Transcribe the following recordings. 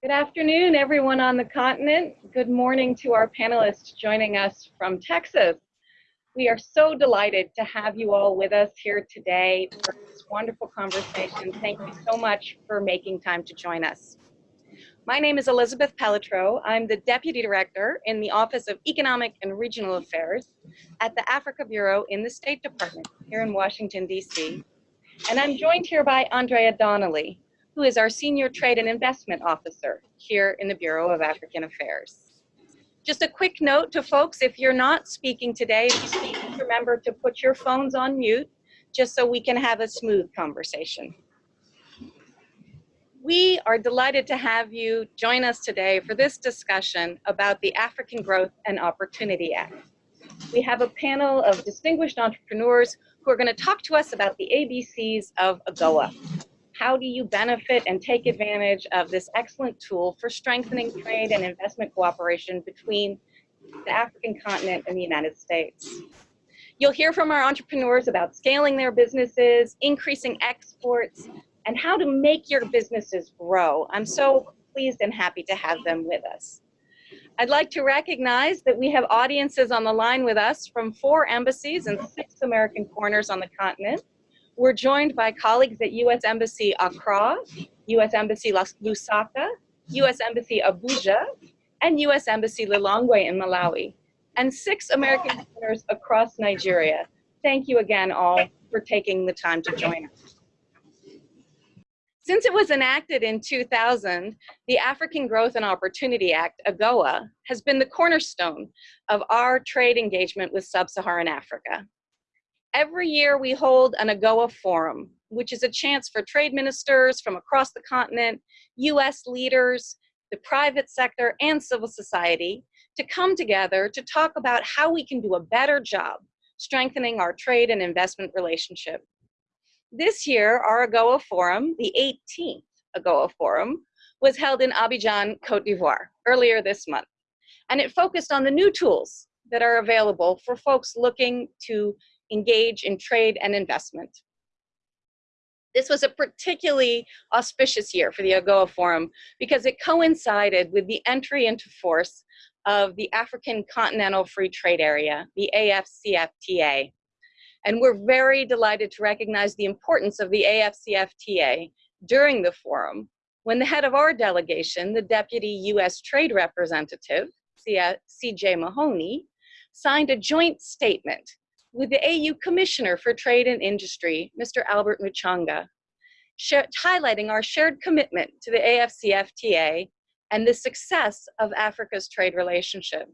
Good afternoon, everyone on the continent. Good morning to our panelists joining us from Texas. We are so delighted to have you all with us here today for this wonderful conversation. Thank you so much for making time to join us. My name is Elizabeth Pelletreau. I'm the Deputy Director in the Office of Economic and Regional Affairs at the Africa Bureau in the State Department here in Washington, D.C. And I'm joined here by Andrea Donnelly, who is our Senior Trade and Investment Officer here in the Bureau of African Affairs. Just a quick note to folks, if you're not speaking today, please remember to put your phones on mute just so we can have a smooth conversation. We are delighted to have you join us today for this discussion about the African Growth and Opportunity Act. We have a panel of distinguished entrepreneurs who are going to talk to us about the ABCs of AGOA. How do you benefit and take advantage of this excellent tool for strengthening trade and investment cooperation between the African continent and the United States? You'll hear from our entrepreneurs about scaling their businesses, increasing exports, and how to make your businesses grow. I'm so pleased and happy to have them with us. I'd like to recognize that we have audiences on the line with us from four embassies and six American corners on the continent. We're joined by colleagues at U.S. Embassy Accra, U.S. Embassy Lusaka, U.S. Embassy Abuja, and U.S. Embassy Lilongwe in Malawi, and six American corners across Nigeria. Thank you again all for taking the time to join us. Since it was enacted in 2000, the African Growth and Opportunity Act, AGOA, has been the cornerstone of our trade engagement with sub-Saharan Africa. Every year we hold an AGOA forum, which is a chance for trade ministers from across the continent, US leaders, the private sector, and civil society to come together to talk about how we can do a better job strengthening our trade and investment relationship this year, our AGOA Forum, the 18th AGOA Forum, was held in Abidjan, Cote d'Ivoire, earlier this month. And it focused on the new tools that are available for folks looking to engage in trade and investment. This was a particularly auspicious year for the AGOA Forum because it coincided with the entry into force of the African Continental Free Trade Area, the AFCFTA, and we're very delighted to recognize the importance of the AFCFTA during the forum when the head of our delegation, the Deputy U.S. Trade Representative, C.J. Mahoney, signed a joint statement with the AU Commissioner for Trade and Industry, Mr. Albert Muchanga, highlighting our shared commitment to the AFCFTA and the success of Africa's trade relationship.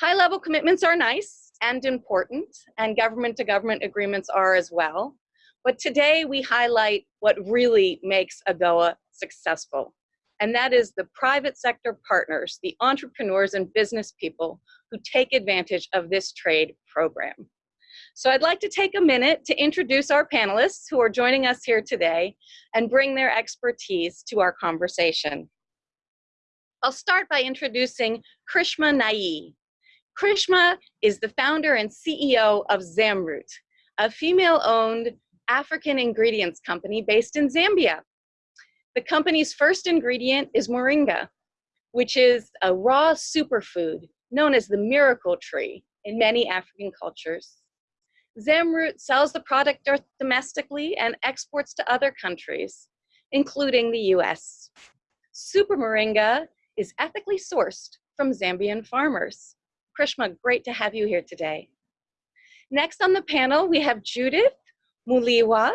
High-level commitments are nice, and important, and government to government agreements are as well. But today we highlight what really makes AGOA successful. And that is the private sector partners, the entrepreneurs and business people who take advantage of this trade program. So I'd like to take a minute to introduce our panelists who are joining us here today and bring their expertise to our conversation. I'll start by introducing Krishma Nai. Krishma is the founder and CEO of Zamroot, a female-owned African ingredients company based in Zambia. The company's first ingredient is moringa, which is a raw superfood known as the miracle tree in many African cultures. Zamroot sells the product domestically and exports to other countries, including the US. Super Moringa is ethically sourced from Zambian farmers. Krishma, great to have you here today. Next on the panel, we have Judith Muliwa,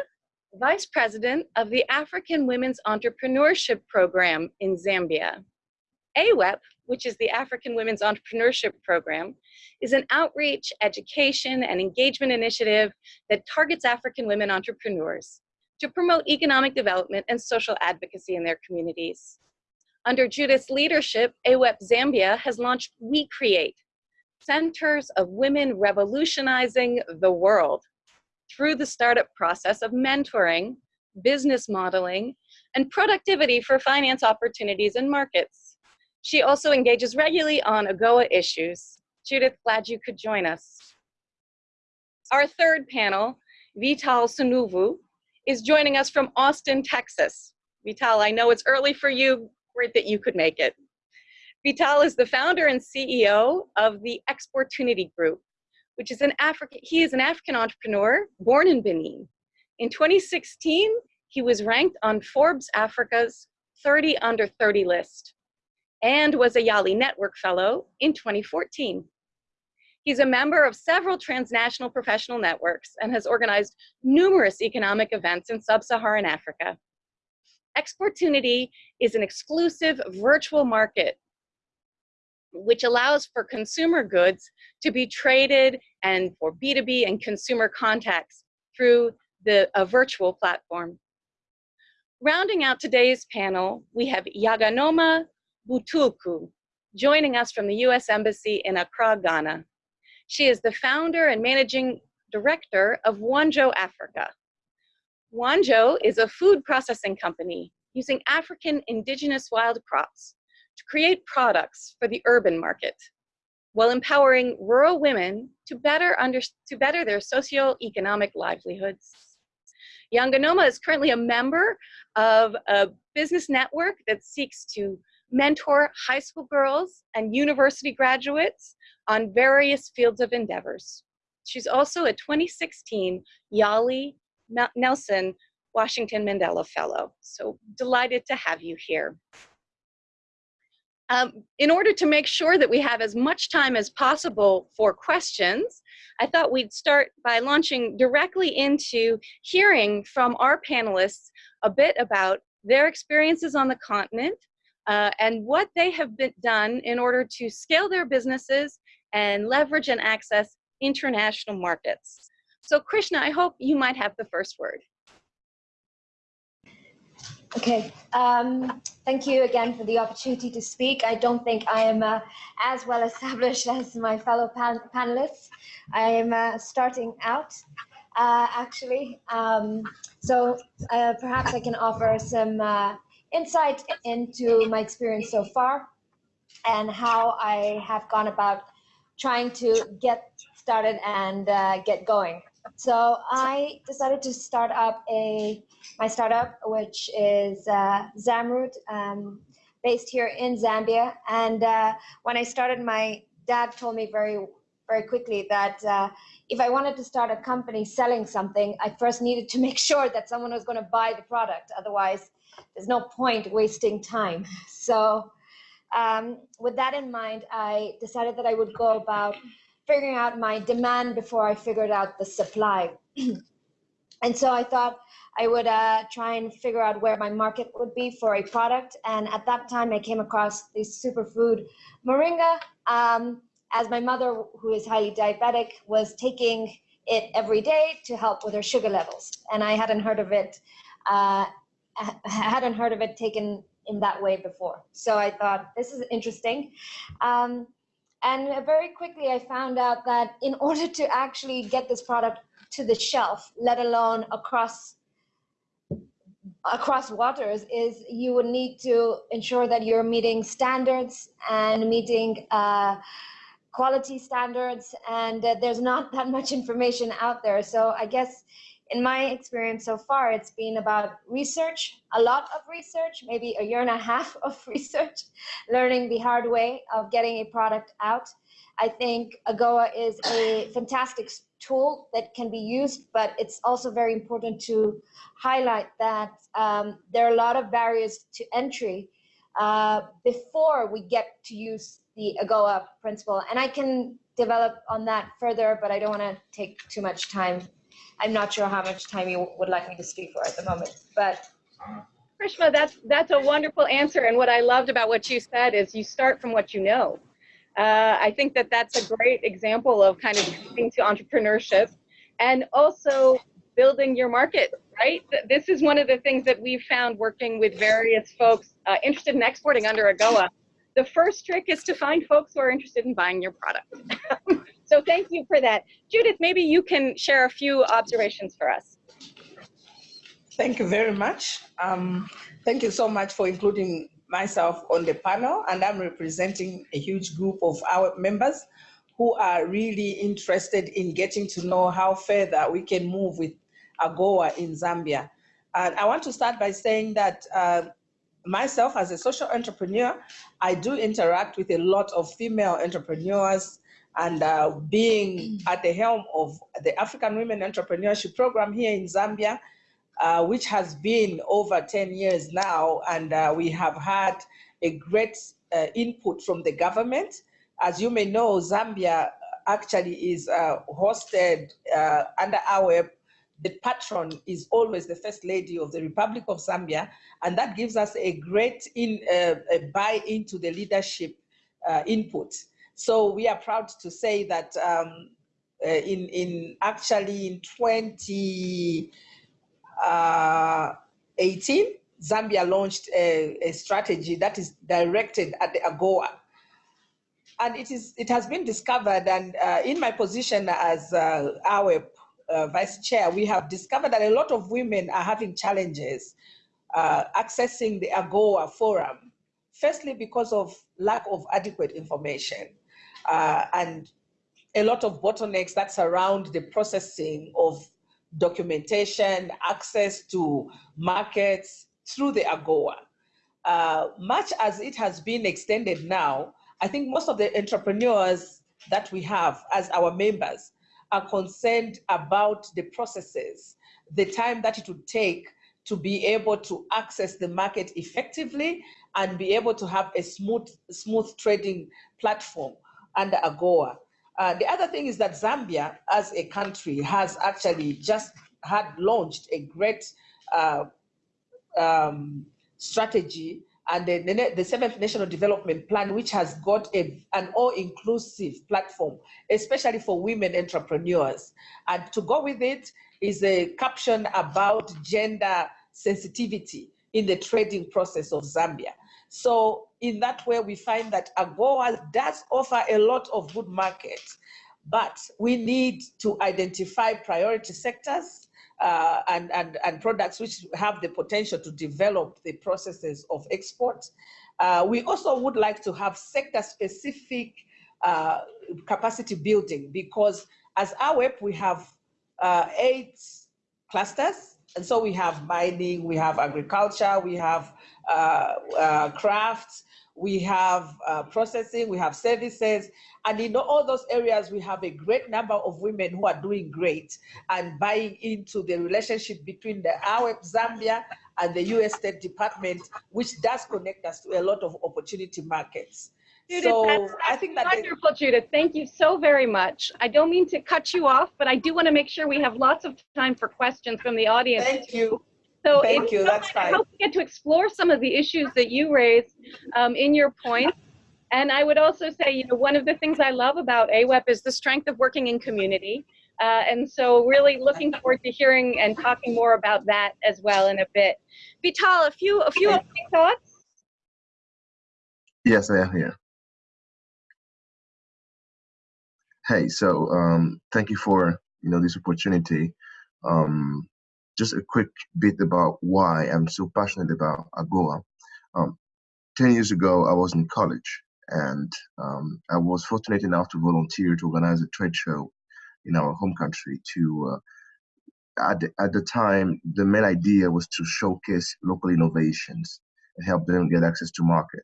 Vice President of the African Women's Entrepreneurship Program in Zambia. AWEP, which is the African Women's Entrepreneurship Program, is an outreach, education, and engagement initiative that targets African women entrepreneurs to promote economic development and social advocacy in their communities. Under Judith's leadership, AWEP Zambia has launched We Create, centers of women revolutionizing the world through the startup process of mentoring, business modeling, and productivity for finance opportunities and markets. She also engages regularly on AGOA issues. Judith, glad you could join us. Our third panel, Vital Sounouvou, is joining us from Austin, Texas. Vital, I know it's early for you. Great that you could make it. Vital is the founder and CEO of the Exportunity Group, which is an African, he is an African entrepreneur born in Benin. In 2016, he was ranked on Forbes Africa's 30 under 30 list and was a Yali Network Fellow in 2014. He's a member of several transnational professional networks and has organized numerous economic events in sub-Saharan Africa. Exportunity is an exclusive virtual market which allows for consumer goods to be traded and for B2B and consumer contacts through the, a virtual platform. Rounding out today's panel, we have Yaganoma Butulku, joining us from the US Embassy in Accra, Ghana. She is the founder and managing director of Wanjo Africa. Wanjo is a food processing company using African indigenous wild crops to create products for the urban market while empowering rural women to better, under, to better their socio-economic livelihoods. Yanganoma is currently a member of a business network that seeks to mentor high school girls and university graduates on various fields of endeavors. She's also a 2016 Yali Nelson Washington Mandela Fellow. So delighted to have you here. Um, in order to make sure that we have as much time as possible for questions, I thought we'd start by launching directly into hearing from our panelists a bit about their experiences on the continent uh, and what they have been done in order to scale their businesses and leverage and access international markets. So Krishma, I hope you might have the first word. Okay, um, thank you again for the opportunity to speak. I don't think I am uh, as well established as my fellow pan panelists. I am uh, starting out, uh, actually. Um, so uh, perhaps I can offer some uh, insight into my experience so far and how I have gone about trying to get started and uh, get going. So I decided to start up a my startup, which is uh, Zamroot, um, based here in Zambia. And uh, when I started, my dad told me very very quickly that uh, if I wanted to start a company selling something, I first needed to make sure that someone was going to buy the product. Otherwise, there's no point wasting time. So um, with that in mind, I decided that I would go about figuring out my demand before I figured out the supply. and so I thought I would uh, try and figure out where my market would be for a product. And at that time, I came across the superfood moringa. Um, as my mother, who is highly diabetic, was taking it every day to help with her sugar levels. And I hadn't heard of it, uh, hadn't heard of it taken in that way before. So I thought, this is interesting. Um, and very quickly, I found out that in order to actually get this product to the shelf, let alone across across waters, is you would need to ensure that you're meeting standards and meeting uh, quality standards, and uh, there's not that much information out there. So I guess in my experience so far, it's been about research, a lot of research, maybe a year and a half of research, learning the hard way of getting a product out. I think AGOA is a fantastic tool that can be used, but it's also very important to highlight that um, there are a lot of barriers to entry uh, before we get to use the AGOA principle. And I can develop on that further, but I don't want to take too much time I'm not sure how much time you would like me to speak for at the moment, but. Krishma, that's, that's a wonderful answer. And what I loved about what you said is you start from what you know. Uh, I think that that's a great example of kind of getting to entrepreneurship and also building your market, right? This is one of the things that we've found working with various folks uh, interested in exporting under AGOA. The first trick is to find folks who are interested in buying your product. So thank you for that. Judith, maybe you can share a few observations for us. Thank you very much. Um, thank you so much for including myself on the panel, and I'm representing a huge group of our members who are really interested in getting to know how further we can move with AGOA in Zambia. And I want to start by saying that uh, myself as a social entrepreneur, I do interact with a lot of female entrepreneurs and uh, being at the helm of the African Women Entrepreneurship Program here in Zambia, uh, which has been over 10 years now, and uh, we have had a great uh, input from the government. As you may know, Zambia actually is uh, hosted uh, under our the patron is always the first lady of the Republic of Zambia, and that gives us a great in, uh, a buy into the leadership uh, input. So we are proud to say that um, uh, in, in actually in 2018, uh, Zambia launched a, a strategy that is directed at the AGOA, and it is it has been discovered and uh, in my position as uh, our uh, vice chair we have discovered that a lot of women are having challenges uh, accessing the AGOA forum firstly because of lack of adequate information uh, and a lot of bottlenecks that surround the processing of documentation access to markets through the AGOA. Uh, much as it has been extended now I think most of the entrepreneurs that we have as our members are concerned about the processes, the time that it would take to be able to access the market effectively and be able to have a smooth, smooth trading platform under AGOA. Uh, the other thing is that Zambia, as a country, has actually just had launched a great uh, um, strategy and the, the, the, seventh national development plan, which has got a, an all-inclusive platform, especially for women entrepreneurs. And to go with it is a caption about gender sensitivity in the trading process of Zambia. So in that way, we find that AGOA does offer a lot of good market, but we need to identify priority sectors uh, and, and, and products which have the potential to develop the processes of export. Uh, we also would like to have sector-specific uh, capacity building because as AWEP, we have uh, eight clusters. And so we have mining, we have agriculture, we have uh, uh, crafts, we have uh, processing, we have services, and in all those areas, we have a great number of women who are doing great and buying into the relationship between the AWEP Zambia and the US State Department, which does connect us to a lot of opportunity markets. Judith, so that's, that's I think that wonderful, Judith. Thank you so very much. I don't mean to cut you off, but I do want to make sure we have lots of time for questions from the audience. Thank you. So Thank you. That's I fine. hope we get to explore some of the issues that you raised um, in your points. And I would also say, you know, one of the things I love about AWEP is the strength of working in community. Uh, and so really looking forward to hearing and talking more about that as well in a bit. Vital, a few, a few opening thoughts? Yes, I am here. Hey, so um, thank you for you know this opportunity. Um, just a quick bit about why I'm so passionate about AGOA. Um, 10 years ago, I was in college and um, I was fortunate enough to volunteer to organize a trade show in our home country to uh, at, the, at the time the main idea was to showcase local innovations and help them get access to market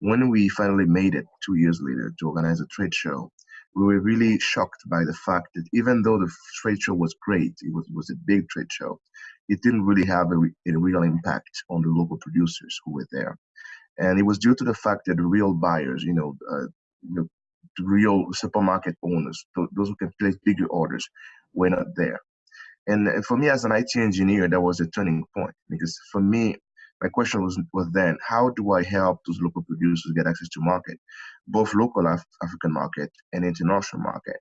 when we finally made it two years later to organize a trade show we were really shocked by the fact that even though the trade show was great, it was, was a big trade show, it didn't really have a, a real impact on the local producers who were there. And it was due to the fact that real buyers, you know, uh, the, the real supermarket owners, those who can place bigger orders, were not there. And for me as an IT engineer, that was a turning point because for me, my question was, was then, how do I help those local producers get access to market, both local Af African market and international market?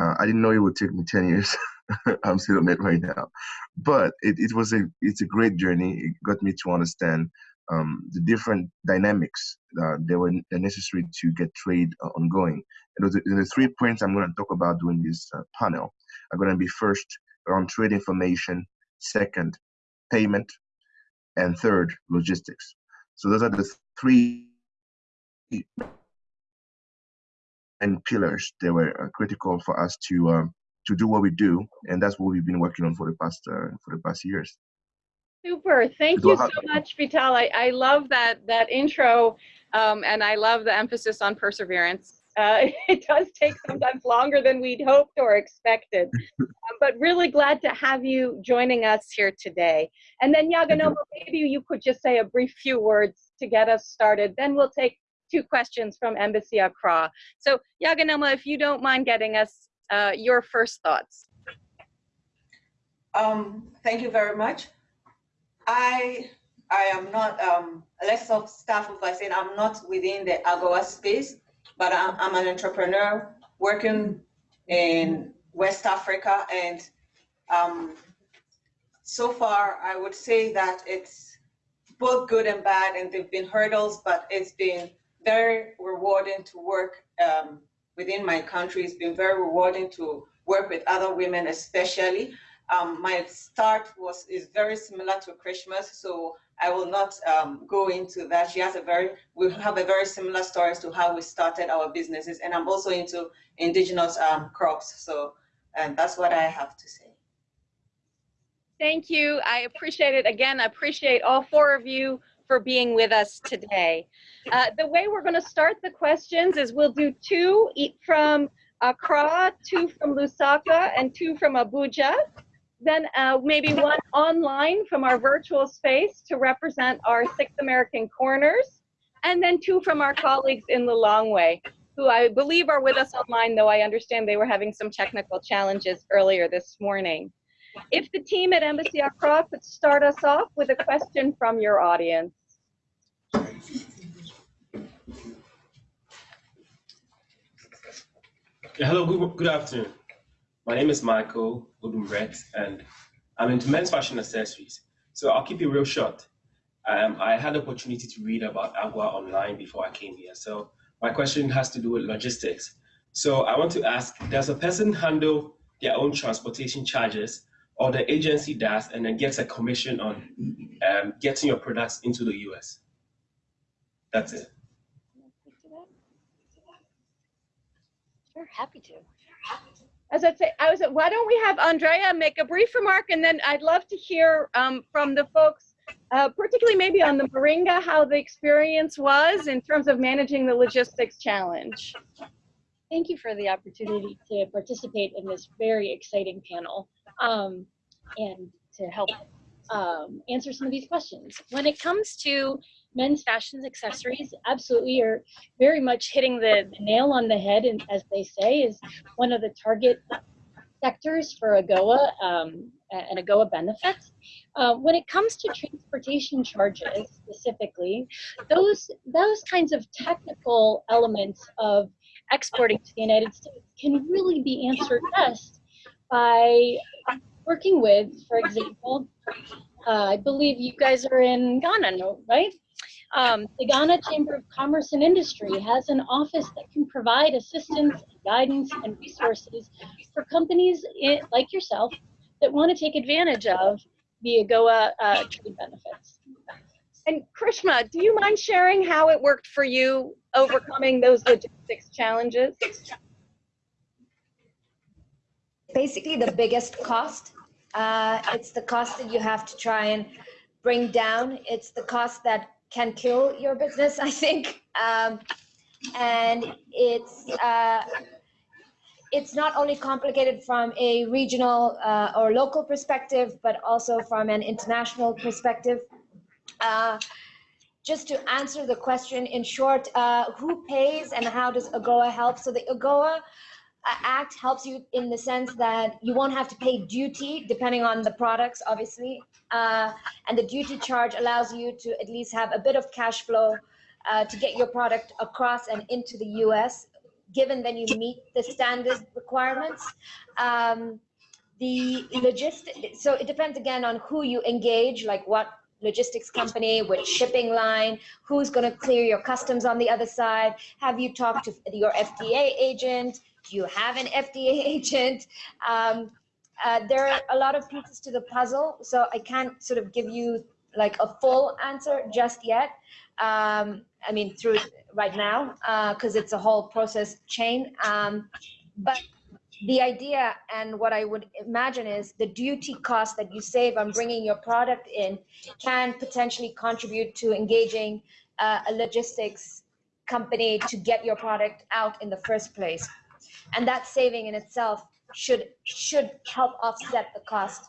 Uh, I didn't know it would take me 10 years. I'm still on it right now. But it, it was a, it's a great journey. It got me to understand um, the different dynamics uh, that were necessary to get trade uh, ongoing. And the, the, three points I'm going to talk about during this uh, panel are going to be first around trade information, second, payment, and third, logistics. So those are the three and pillars that were uh, critical for us to um, to do what we do, and that's what we've been working on for the past uh, for the past years. Super. Thank you so much, Vital. I, I love that that intro, um, and I love the emphasis on perseverance. Uh, it does take sometimes longer than we'd hoped or expected, um, but really glad to have you joining us here today. And then Yaganoma, maybe you could just say a brief few words to get us started. Then we'll take two questions from Embassy Accra. So Yaganoma, if you don't mind getting us uh, your first thoughts. Um, thank you very much. I I am not um let's stop start off by saying I'm not within the AGOA space, but I'm, I'm an entrepreneur working in West Africa and um so far I would say that it's both good and bad and there've been hurdles, but it's been very rewarding to work um, within my country. It's been very rewarding to work with other women, especially. Um, my start was is very similar to Krishma's, so I will not um, go into that. She has a very, we have a very similar story as to how we started our businesses, and I'm also into indigenous um, crops. So, and that's what I have to say. Thank you. I appreciate it. Again, I appreciate all four of you for being with us today. Uh, the way we're going to start the questions is we'll do two from Accra, two from Lusaka, and two from Abuja. Then uh, maybe one online from our virtual space to represent our six American corners, and then two from our colleagues in Lilongwe, who I believe are with us online, though I understand they were having some technical challenges earlier this morning. If the team at Embassy Accra could start us off with a question from your audience. Hello, good, good afternoon. My name is Michael Odumbret, and I'm into men's fashion accessories. So I'll keep it real short. Um, I had the opportunity to read about AGOA online before I came here. So my question has to do with logistics. So I want to ask, does a person handle their own transportation charges or the agency does and then gets a commission on um, getting your products into the US? That's it. Sure, happy to. As I say, I was, why don't we have Andrea make a brief remark and then I'd love to hear um, from the folks, uh, particularly maybe on the Moringa, how the experience was in terms of managing the logistics challenge. Thank you for the opportunity to participate in this very exciting panel um, and to help um, answer some of these questions. When it comes to men's fashions accessories, absolutely, you're very much hitting the, the nail on the head, and as they say, is one of the target sectors for AGOA um, and AGOA benefits. Uh, when it comes to transportation charges specifically, those those kinds of technical elements of exporting to the United States can really be answered best by working with, for example, uh, I believe you guys are in Ghana, no, right? Um, the Ghana Chamber of Commerce and Industry has an office that can provide assistance, guidance, and resources for companies i like yourself that want to take advantage of the AGOA uh, trade benefits. And Krishma, do you mind sharing how it worked for you overcoming those logistics challenges? Basically, the biggest cost. Uh, it's the cost that you have to try and bring down. It's the cost that can kill your business, I think. Um, and it's uh, it's not only complicated from a regional uh, or local perspective, but also from an international perspective. Uh, just to answer the question in short, uh, who pays and how does AGOA help? So the AGOA Act helps you in the sense that you won't have to pay duty depending on the products, obviously. Uh, and the duty charge allows you to at least have a bit of cash flow uh, to get your product across and into the US, given that you meet the standard requirements. Um, the logistic, so it depends again on who you engage, like what logistics company, which shipping line, who's going to clear your customs on the other side. Have you talked to your FDA agent? Do you have an FDA agent? Um, uh, there are a lot of pieces to the puzzle, so I can't sort of give you like a full answer just yet. Um, I mean, through right now, because uh, it's a whole process chain. Um, but the idea and what I would imagine is the duty cost that you save on bringing your product in can potentially contribute to engaging uh, a logistics company to get your product out in the first place. And that saving in itself should should help offset the cost.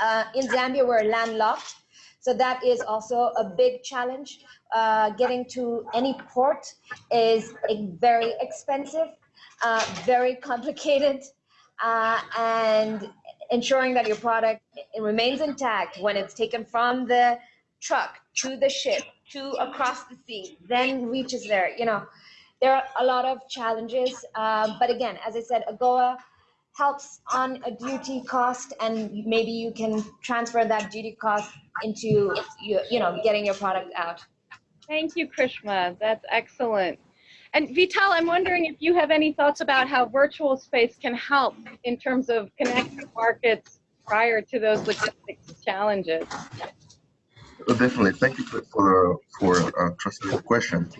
Uh, in Zambia, we're landlocked, so that is also a big challenge. Uh, getting to any port is very expensive, uh, very complicated, uh, and ensuring that your product remains intact when it's taken from the truck to the ship to across the sea, then reaches there. You know, there are a lot of challenges, uh, but again, as I said, AGOA helps on a duty cost, and maybe you can transfer that duty cost into you, you know getting your product out. Thank you, Krishma. That's excellent. And Vital, I'm wondering if you have any thoughts about how virtual space can help in terms of connecting markets prior to those logistics challenges. Oh, definitely. Thank you for for, for uh, trusting the question.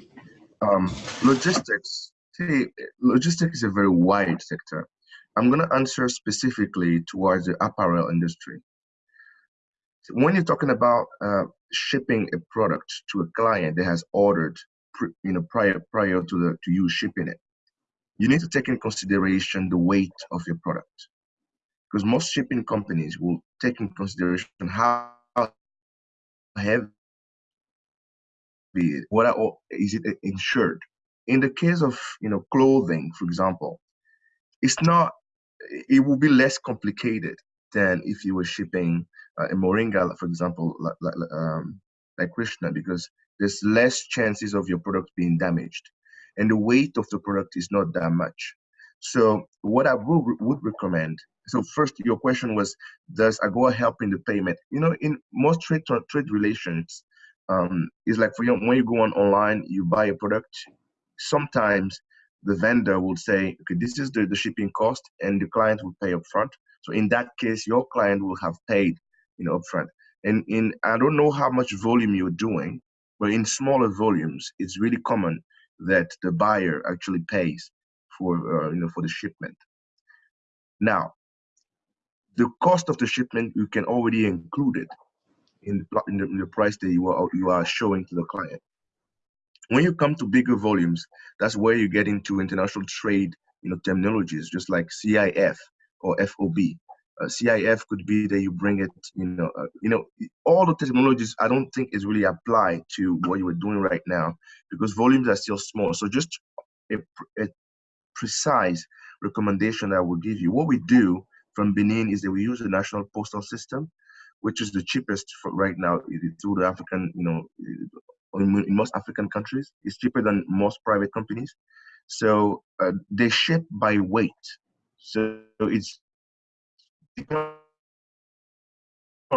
Um, logistics. See, logistics is a very wide sector. I'm going to answer specifically towards the apparel industry. When you're talking about uh, shipping a product to a client that has ordered, you know, prior prior to the to you shipping it, you need to take in consideration the weight of your product, because most shipping companies will take in consideration how heavy what are, is it insured. In the case of you know clothing, for example, it's not it will be less complicated than if you were shipping uh, a moringa, for example, like, like, um, like Krishma, because there's less chances of your product being damaged, and the weight of the product is not that much. So what I would, recommend. So first, your question was, does AGOA help in the payment? You know, in most trade trade relations, um, it's like for you when you go on online, you buy a product. Sometimes the vendor will say, okay, this is the, the shipping cost, and the client will pay upfront. So in that case, your client will have paid, you know, upfront. And in I don't know how much volume you're doing, but in smaller volumes, it's really common that the buyer actually pays for uh, you know for the shipment. Now, the cost of the shipment you can already include it in the, in the, in the price that you are you are showing to the client. When you come to bigger volumes, that's where you get into international trade, you know, terminologies, just like CIF or FOB. Uh, CIF could be that you bring it, you know, uh, you know, all the technologies I don't think is really applied to what you are doing right now because volumes are still small. So just a, a precise recommendation that I will give you. What we do from Benin is that we use the national postal system, which is the cheapest for right now through the African, you know, in, in most African countries. It's cheaper than most private companies. So uh, they ship by weight. So it's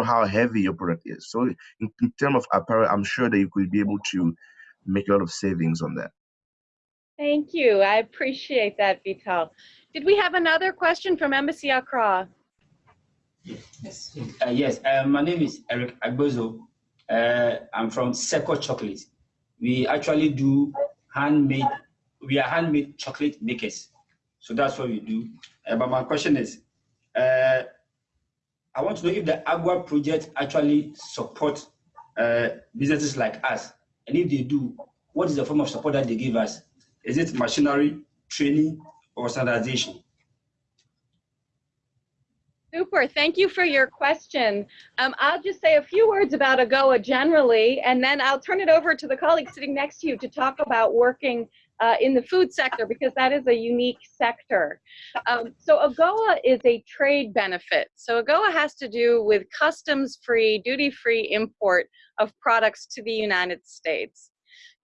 how heavy your product is. So in, in terms of apparel, I'm sure that you could be able to make a lot of savings on that. Thank you. I appreciate that, Vital. Did we have another question from Embassy Accra? Yes, uh, yes. Uh, my name is Eric Agbozo. Uh, I'm from Seco Chocolate. We actually do handmade, we are handmade chocolate makers. So that's what we do. Uh, but my question is, uh, I want to know if the AGOA project actually supports uh, businesses like us. And if they do, what is the form of support that they give us? Is it machinery, training, or standardization? Super, thank you for your question. Um, I'll just say a few words about AGOA generally, and then I'll turn it over to the colleague sitting next to you to talk about working uh, in the food sector because that is a unique sector. Um, so AGOA is a trade benefit. So AGOA has to do with customs-free, duty-free import of products to the United States.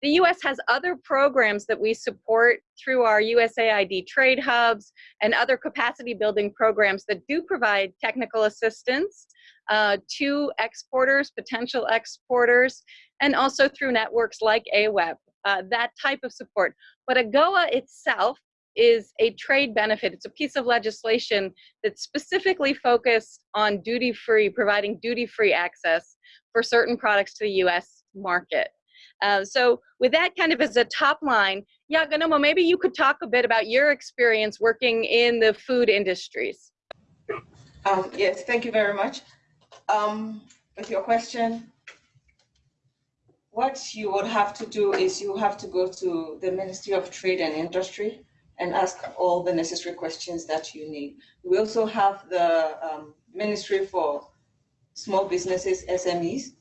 The US has other programs that we support through our USAID trade hubs and other capacity building programs that do provide technical assistance uh, to exporters, potential exporters, and also through networks like AWEP, uh, that type of support. But AGOA itself is a trade benefit. It's a piece of legislation that's specifically focused on duty-free, providing duty-free access for certain products to the US market. Uh, so with that kind of as a top line, yeah, maybe you could talk a bit about your experience working in the food industries. Um, yes, thank you very much. Um, with your question, what you would have to do is you have to go to the Ministry of Trade and Industry and ask all the necessary questions that you need. We also have the um, Ministry for Small Businesses, SMEs.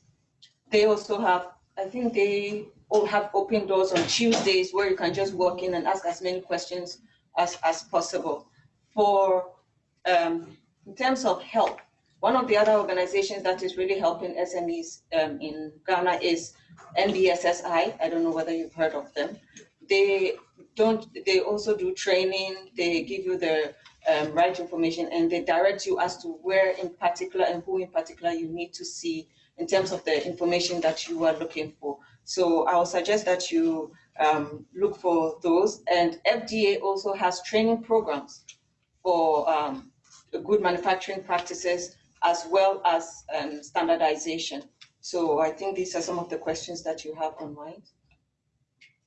They also have, I think they all have open doors on Tuesdays where you can just walk in and ask as many questions as, as possible. For, um, in terms of help, one of the other organizations that is really helping SMEs um, in Ghana is NBSSI. I don't know whether you've heard of them. They don't. They also do training. They give you the um, right information and they direct you as to where in particular and who in particular you need to see in terms of the information that you are looking for. So I would suggest that you um, look for those. And FDA also has training programs for um, good manufacturing practices as well as um, standardization. So I think these are some of the questions that you have on mind.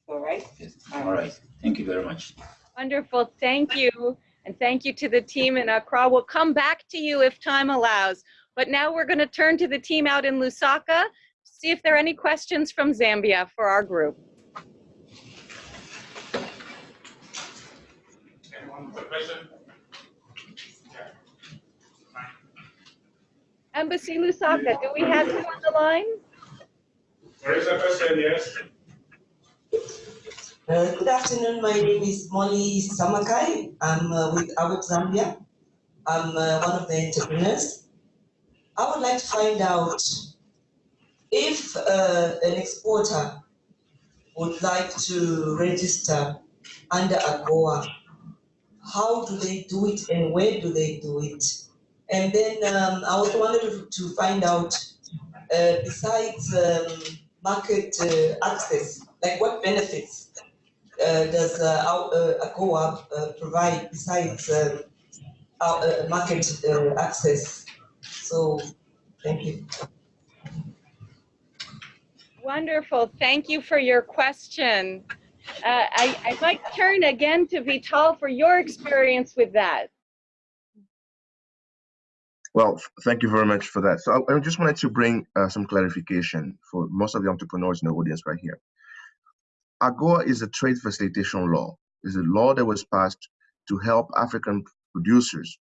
All right. Yes. All right. Thank you very much. Wonderful, thank you. And thank you to the team in Accra. We'll come back to you if time allows. But now we're gonna turn to the team out in Lusaka, see if there are any questions from Zambia for our group. Anyone with a question? Embassy Lusaka, do we have you on the line? There is a question, yes? Uh, good afternoon. My name is Molly Samakai. I'm uh, with AWEP Zambia. I'm uh, one of the entrepreneurs. I would like to find out if uh, an exporter would like to register under AGOA, how do they do it and where do they do it? And then um, I also wanted to find out, uh, besides um, market uh, access, like what benefits uh, does uh, our, uh, AGOA uh, provide besides um, our, market access? So, thank you. Wonderful, thank you for your question. I, I might turn again to Vital for your experience with that. Well, thank you very much for that. So I, I just wanted to bring uh, some clarification for most of the entrepreneurs in the audience right here. AGOA is a trade facilitation law. It's a law that was passed to help African producers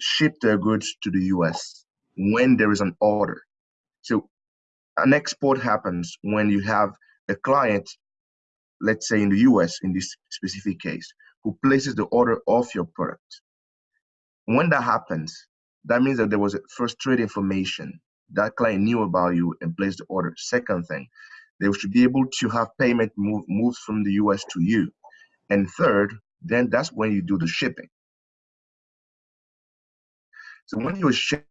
ship their goods to the US when there is an order. So an export happens when you have a client, let's say in the US in this specific case, who places the order of your product. When that happens, that means that there was a first trade information that client knew about you and placed the order. Second thing, they should be able to have payment move moves from the US to you. And third, then that's when you do the shipping. So when you're shipping,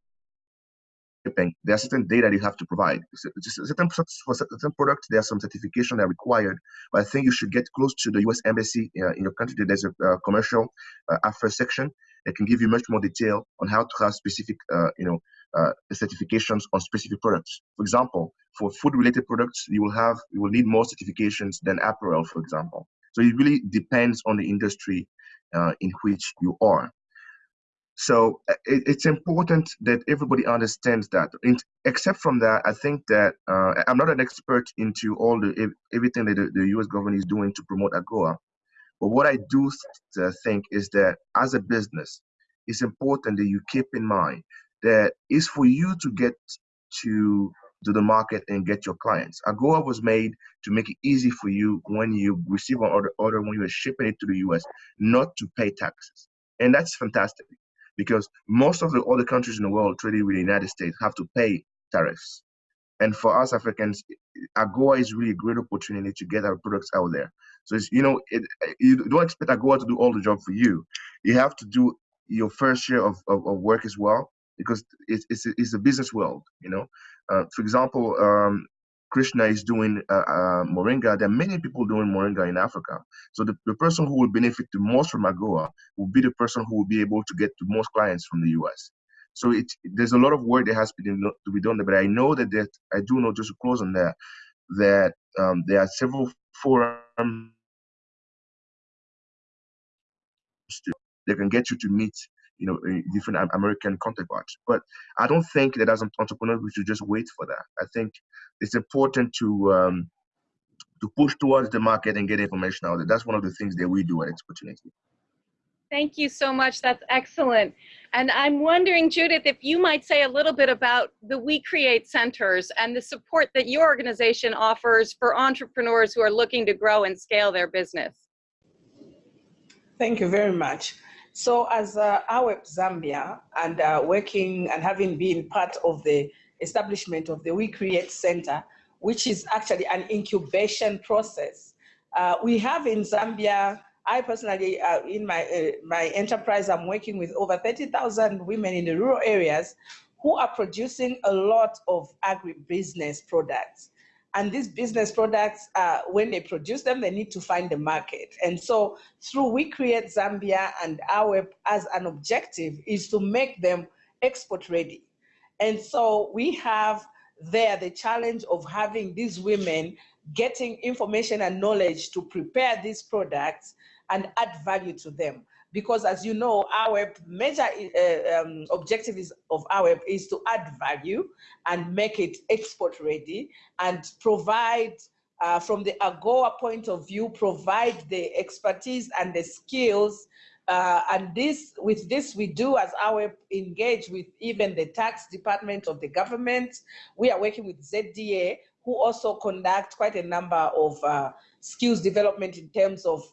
there are certain data you have to provide. Certain for certain products, there are some certification that are required. But I think you should get close to the U.S. embassy uh, in your country. There's a uh, commercial uh, section that can give you much more detail on how to have specific, uh, you know, uh, certifications on specific products. For example, for food-related products, you will have you will need more certifications than apparel, for example. So it really depends on the industry uh, in which you are. So uh, it, it's important that everybody understands that. In, except from that, I think that uh, I'm not an expert into all the everything that the, the U.S. government is doing to promote AGOA. But what I do th- uh, think is that as a business, it's important that you keep in mind that it's for you to get to to the market and get your clients. AGOA was made to make it easy for you when you receive an order, order when you are shipping it to the US, not to pay taxes. And that's fantastic because most of the other countries in the world trading with the United States have to pay tariffs. And for us Africans, AGOA is really a great opportunity to get our products out there. So you know, it, you don't expect AGOA to do all the job for you. You have to do your fair share of, of, of work as well because it's, it's, a, it's a business world, you know. Uh, for example, um, Krishma is doing uh, uh, Moringa. There are many people doing Moringa in Africa. So the, the person who will benefit the most from AGOA will be the person who will be able to get the most clients from the US. So it, there's a lot of work that has to be, done- to be done there. But I know that, that I do know, just to close on that, that um, there are several forums they can get you to meet you know uh, different American counterparts. But I don't think that as entrepreneurs we should just wait for that. I think it's important to um, to push towards the market and get information out there. That's one of the things that we do at Exportunity. Thank you so much. That's excellent. And I'm wondering, Judith, if you might say a little bit about the We Create centers and the support that your organization offers for entrepreneurs who are looking to grow and scale their business. Thank you very much. So as uh, AWEP Zambia and uh, working and having been part of the establishment of the We Create Center, which is actually an incubation process, uh, we have in Zambia I personally, uh, in my, uh, my enterprise, I'm working with over 30,000 women in the rural areas who are producing a lot of agribusiness products. And these business products, uh, when they produce them, they need to find the market. And so through We Create Zambia and our as an objective is to make them export ready. And so we have there the challenge of having these women getting information and knowledge to prepare these products and add value to them. Because as you know, our major uh, um, objective is, of our is to add value and make it export ready and provide uh, from the AGOA point of view, provide the expertise and the skills uh, and this, with this, we do as our engage with even the tax department of the government. We are working with ZDA, who also conduct quite a number of uh, skills development in terms of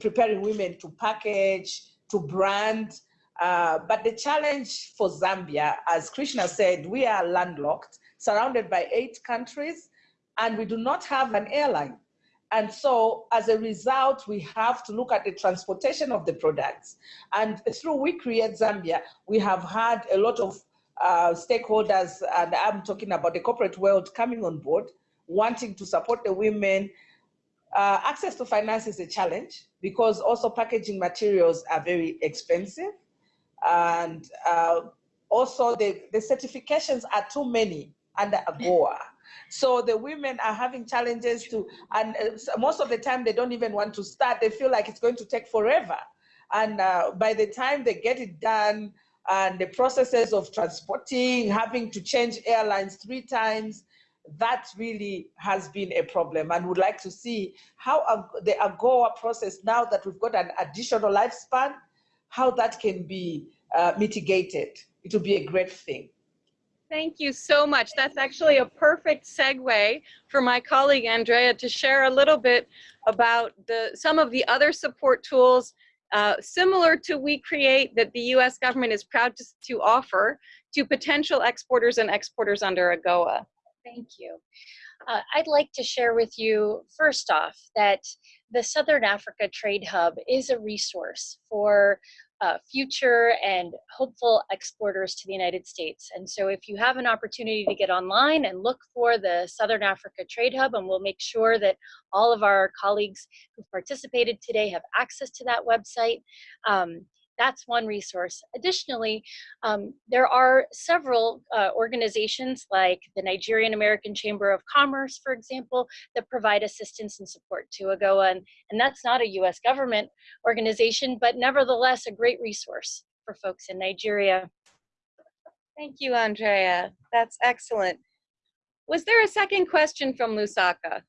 preparing women to package, to brand. Uh, but the challenge for Zambia, as Krishma said, we are landlocked, surrounded by eight countries, and we do not have an airline. And so as a result, we have to look at the transportation of the products. And through We Create Zambia, we have had a lot of uh, stakeholders, and I'm talking about the corporate world coming on board, wanting to support the women uh, access to finance is a challenge because also packaging materials are very expensive. And uh, also the, the certifications are too many under AGOA. So the women are having challenges to, and uh, most of the time they don't even want to start. They feel like it's going to take forever. And uh, by the time they get it done, and the processes of transporting, having to change airlines three times, that really has been a problem and would like to see how the AGOA process, now that we've got an additional lifespan, how that can be uh, mitigated. It would be a great thing. Thank you so much. That's actually a perfect segue for my colleague Andrea to share a little bit about the some of the other support tools uh, similar to We Create that the US government is proud to, to offer to potential exporters and exporters under AGOA. Thank you. Uh, I'd like to share with you, first off, that the Southern Africa Trade Hub is a resource for uh, future and hopeful exporters to the United States. And so if you have an opportunity to get online and look for the Southern Africa Trade Hub, and we'll make sure that all of our colleagues who participated today have access to that website, um, that's one resource. Additionally, um, there are several uh, organizations like the Nigerian American Chamber of Commerce, for example, that provide assistance and support to AGOA. And, and that's not a US government organization, but nevertheless a great resource for folks in Nigeria. Thank you, Andrea. That's excellent. Was there a second question from Lusaka?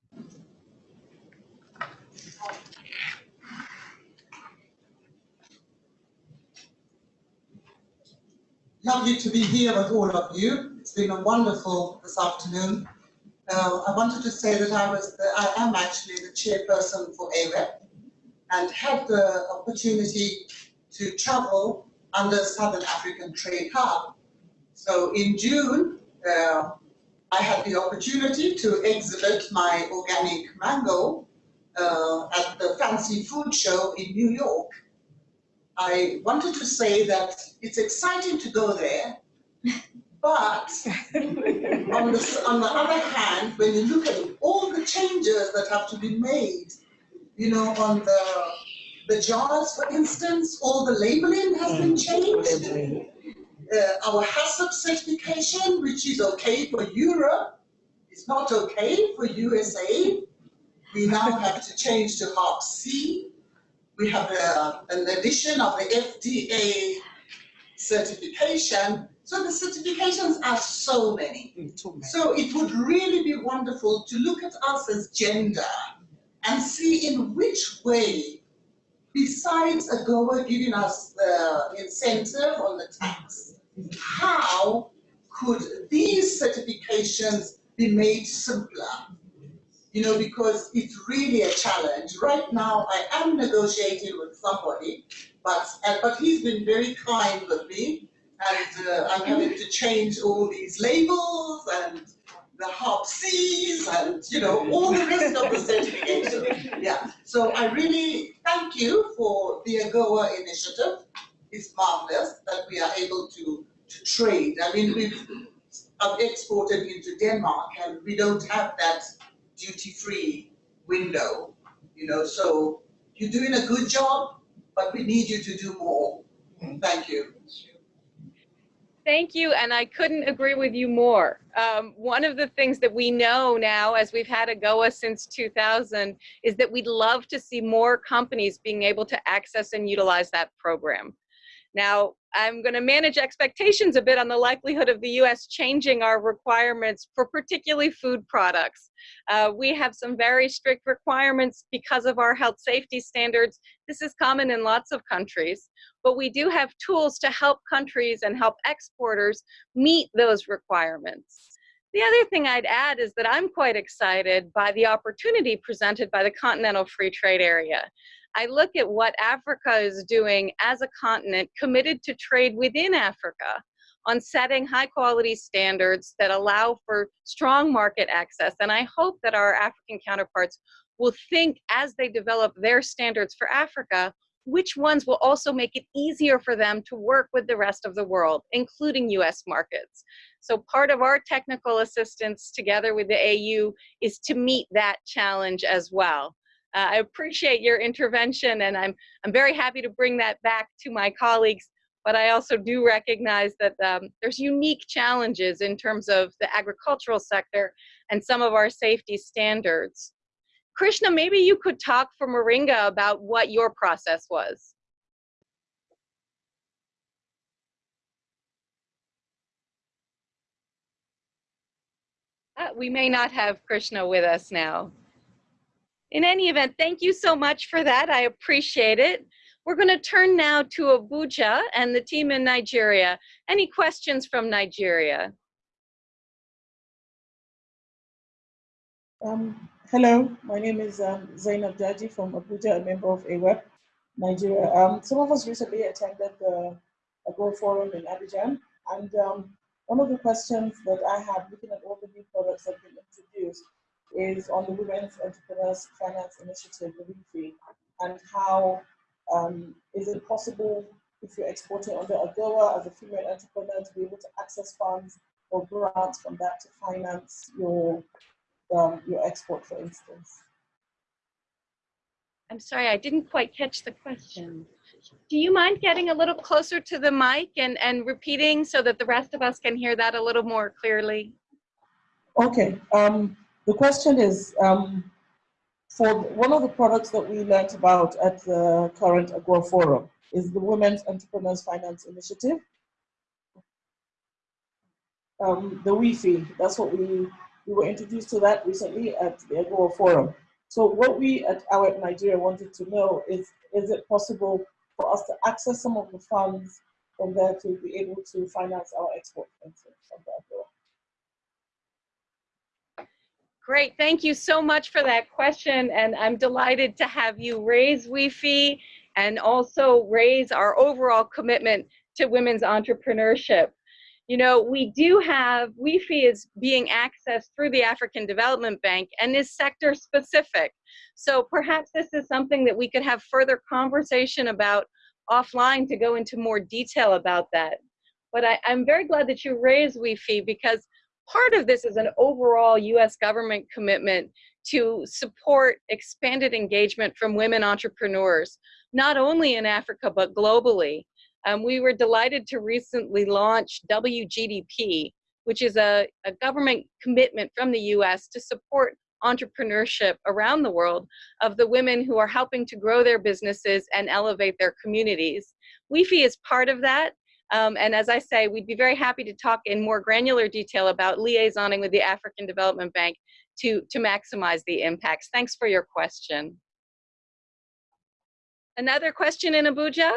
Lovely to be here with all of you. It's been a wonderful this afternoon. Uh, I wanted to say that I was, the, I am actually the chairperson for AWEP and had the opportunity to travel under Southern African Trade Hub. So in June, uh, I had the opportunity to exhibit my organic mango uh, at the Fancy Food Show in New York. I wanted to say that it's exciting to go there, but on, the, on the other hand, when you look at all the changes that have to be made, you know, on the the jars, for instance, all the labeling has been mm. changed. Uh, our HACCP certification, which is okay for Europe, is not okay for USA. We now have to change to HARPC. We have a, an addition of the FDA certification. So the certifications are so mm, many. So it would really be wonderful to look at us as gender and see in which way, besides AGOA giving us the incentive on the tax, how could these certifications be made simpler? You know, because it's really a challenge. Right now, I am negotiating with somebody, but, and, but he's been very kind with me. And uh, I'm having to change all these labels and the HARPCs and, you know, all the rest of the certification. Yeah, so I really thank you for the AGOA initiative. It's marvelous that we are able to, to trade. I mean, we've I've exported into Denmark and we don't have that duty-free window, you know, so you're doing a good job, but we need you to do more. Thank you. Thank you, and I couldn't agree with you more. Um, one of the things that we know now, as we've had AGOA since 2000, is that we'd love to see more companies being able to access and utilize that program. Now, I'm going to manage expectations a bit on the likelihood of the US changing our requirements for particularly food products. Uh, we have some very strict requirements because of our health safety standards. This is common in lots of countries, but we do have tools to help countries and help exporters meet those requirements. The other thing I'd add is that I'm quite excited by the opportunity presented by the Continental Free Trade Area. I look at what Africa is doing as a continent committed to trade within Africa on setting high quality standards that allow for strong market access. And I hope that our African counterparts will think as they develop their standards for Africa, which ones will also make it easier for them to work with the rest of the world, including US markets. So part of our technical assistance together with the AU is to meet that challenge as well. Uh, I appreciate your intervention and I'm, I'm very happy to bring that back to my colleagues, but I also do recognize that um, there's unique challenges in terms of the agricultural sector and some of our safety standards. Krishma, maybe you could talk for Moringa about what your process was. Uh, we may not have Krishma with us now. In any event, thank you so much for that. I appreciate it. We're going to turn now to Abuja and the team in Nigeria. Any questions from Nigeria? Um, hello, my name is um, Zainab Daji from Abuja, a member of AWEP, Nigeria. Um, some of us recently attended the AGOA Forum in Abidjan, and um, one of the questions that I had looking at all the new products that have been introduced is on the Women's Entrepreneurs Finance Initiative, the We-Fi, and how um, is it possible if you're exporting under AGOA as a female entrepreneur to be able to access funds or grants from that to finance your um, your export, for instance? I'm sorry, I didn't quite catch the question. Do you mind getting a little closer to the mic and, and repeating so that the rest of us can hear that a little more clearly? Okay. Um, the question is, um, for one of the products that we learned about at the current AGOA Forum is the Women's Entrepreneurs Finance Initiative. Um, the We-Fi, that's what we, we were introduced to that recently at the AGOA Forum. So what we at our Nigeria wanted to know is, is it possible for us to access some of the funds from there to be able to finance our export, from the AGOA? Great, thank you so much for that question. And I'm delighted to have you raise We-Fi and also raise our overall commitment to women's entrepreneurship. You know, we do have, We-Fi is being accessed through the African Development Bank and is sector specific. So perhaps this is something that we could have further conversation about offline to go into more detail about that. But I, am very glad that you raised We-Fi because part of this is an overall US government commitment to support expanded engagement from women entrepreneurs, not only in Africa, but globally. Um, we were delighted to recently launch WGDP, which is a, a government commitment from the US to support entrepreneurship around the world of the women who are helping to grow their businesses and elevate their communities. We-Fi is part of that. Um, and as I say, we'd be very happy to talk in more granular detail about liaisoning with the African Development Bank to, to maximize the impacts. Thanks for your question. Another question in Abuja?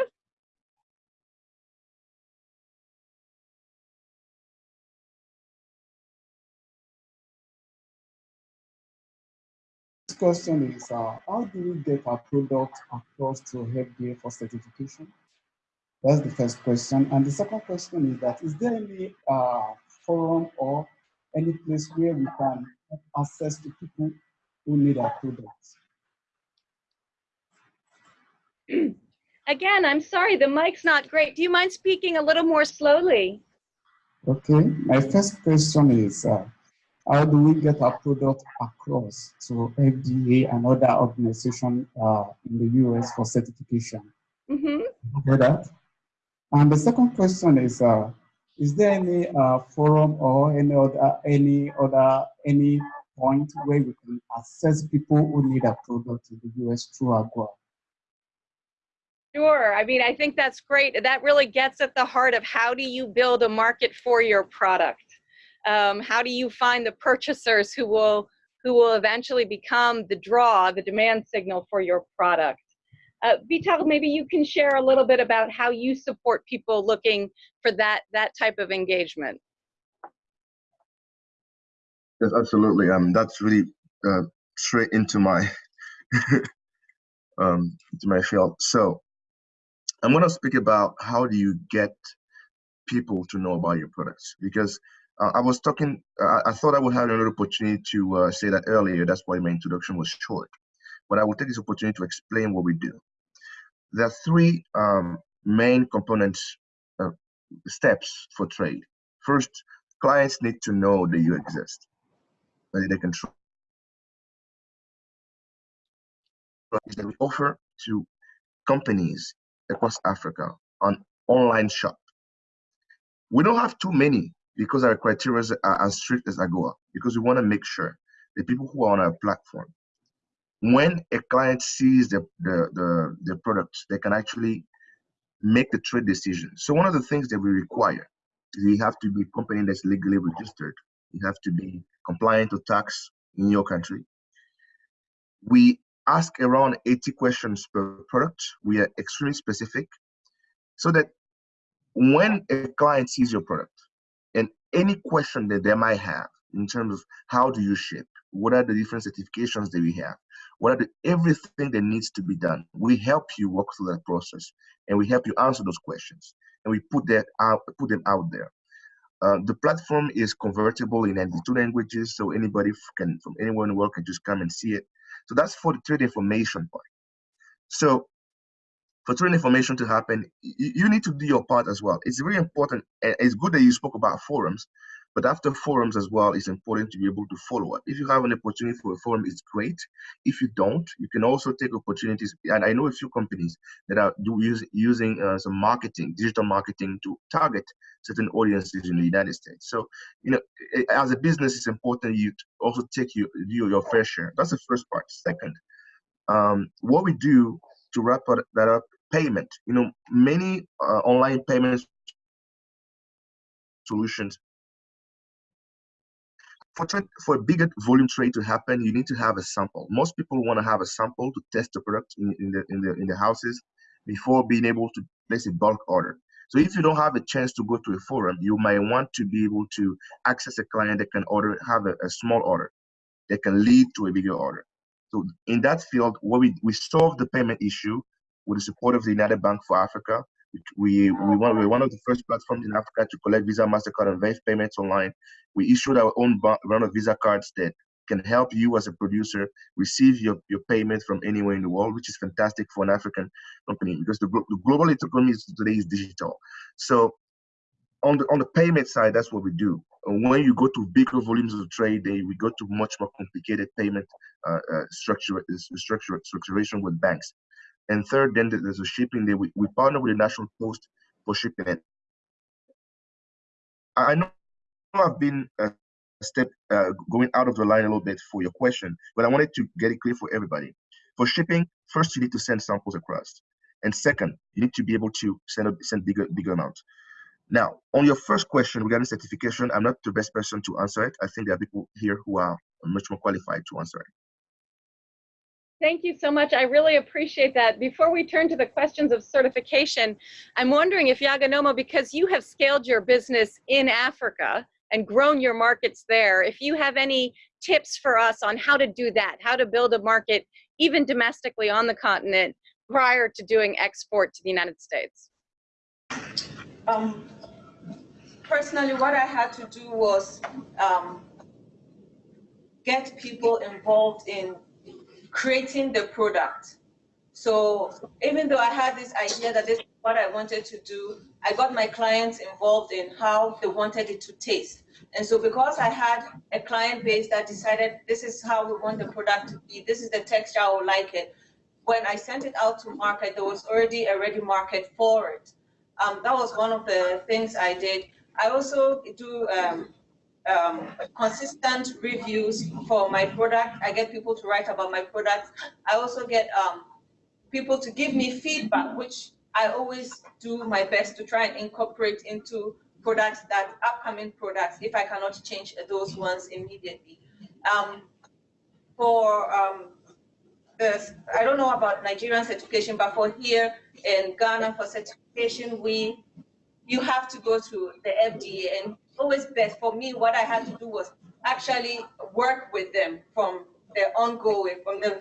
Question is, uh, how do we get our product across to FDA for certification? That's the first question. And the second question is that, is there any uh, forum or any place where we can have access to people who need our products? Again, I'm sorry, the mic's not great. Do you mind speaking a little more slowly? Okay, my first question is, uh, how do we get our product across to FDA and other organizations uh, in the US for certification? Mm -hmm. That? And the second question is, uh, is there any uh, forum or any other, any other, any point where we can assess people who need a product in the US through AGOA? Sure. I mean, I think that's great. That really gets at the heart of how do you build a market for your product? Um, how do you find the purchasers who will who will eventually become the draw, the demand signal for your product? Uh, Vital, maybe you can share a little bit about how you support people looking for that that type of engagement. Yes, absolutely. Um, that's really uh, straight into my um, into my field. So I'm going to speak about how do you get people to know about your products because uh, I was talking, uh, I thought I would have another opportunity to uh, say that earlier. That's why my introduction was short. But I will take this opportunity to explain what we do. There are three um, main components, uh, steps for trade. First, clients need to know that you exist, that they can trust. That we offer to companies across Africa on online shop. We don't have too many because our criteria are as strict as AGOA, because we want to make sure the people who are on our platform, when a client sees the, the, the, the products, they can actually make the trade decision. So one of the things that we require is you have to be a company that's legally registered. You have to be compliant to tax in your country. We ask around 80 questions per product. We are extremely specific so that when a client sees your product and any question that they might have in terms of how do you ship, what are the different certifications that we have, what are the everything that needs to be done, we help you walk through that process and we help you answer those questions and we put that out, put them out there. Uh, the platform is convertible in 92 languages, so anybody can from anywhere in the world can just come and see it. So that's for the trade information part. So for trade information to happen, you need to do your part as well. It's very important. It's good that you spoke about forums, but after forums as well, it's important to be able to follow up. If you have an opportunity for a forum, it's great. If you don't, you can also take opportunities. And I know a few companies that are do use, using uh, some marketing, digital marketing to target certain audiences in the United States. So, you know, as a business, it's important you also take your, do your fair share. That's the first part. Second, um, what we do to wrap that up, payment. You know, many uh, online payment solutions for for a bigger volume trade to happen, you need to have a sample. Most people want to have a sample to test the product in, in the in the in the houses before being able to place a bulk order. So if you don't have a chance to go to a forum, you might want to be able to access a client that can order, have a, a small order that can lead to a bigger order. So in that field, what we, we solve the payment issue with the support of the United Bank for Africa. We, we, we're one of the first platforms in Africa to collect Visa, MasterCard, and Wave payments online. We issued our own round of Visa cards that can help you as a producer receive your, your payment from anywhere in the world, which is fantastic for an African company because the, the global economy today is digital. So on the on the payment side, that's what we do. When you go to bigger volumes of trade, they, we go to much more complicated payment uh, uh, structure, structure, structuration with banks. And third, then there's a shipping there. We, we partner with the National Post for shipping it. I know I've been a step uh, going out of the line a little bit for your question, but I wanted to get it clear for everybody. For shipping, first you need to send samples across, and second, you need to be able to send a, send bigger bigger amounts. Now, on your first question regarding certification, I'm not the best person to answer it. I think there are people here who are much more qualified to answer it. Thank you so much. I really appreciate that. Before we turn to the questions of certification, I'm wondering if Yaganomo, because you have scaled your business in Africa and grown your markets there, if you have any tips for us on how to do that, how to build a market even domestically on the continent prior to doing export to the United States. Um, personally, what I had to do was um, get people involved in creating the product. So even though I had this idea that this is what I wanted to do, I got my clients involved in how they wanted it to taste. And so because I had a client base that decided this is how we want the product to be, this is the texture I would like it, when I sent it out to market, there was already a ready market for it. Um, that was one of the things I did. I also do um, um, consistent reviews for my product. I get people to write about my product. I also get um, people to give me feedback, which I always do my best to try and incorporate into products that upcoming products, if I cannot change those ones immediately. Um, for um, the, I don't know about Nigerian certification, but for here in Ghana for certification, we you have to go to the FDA and always best for me what i had to do was actually work with them from the ongoing from the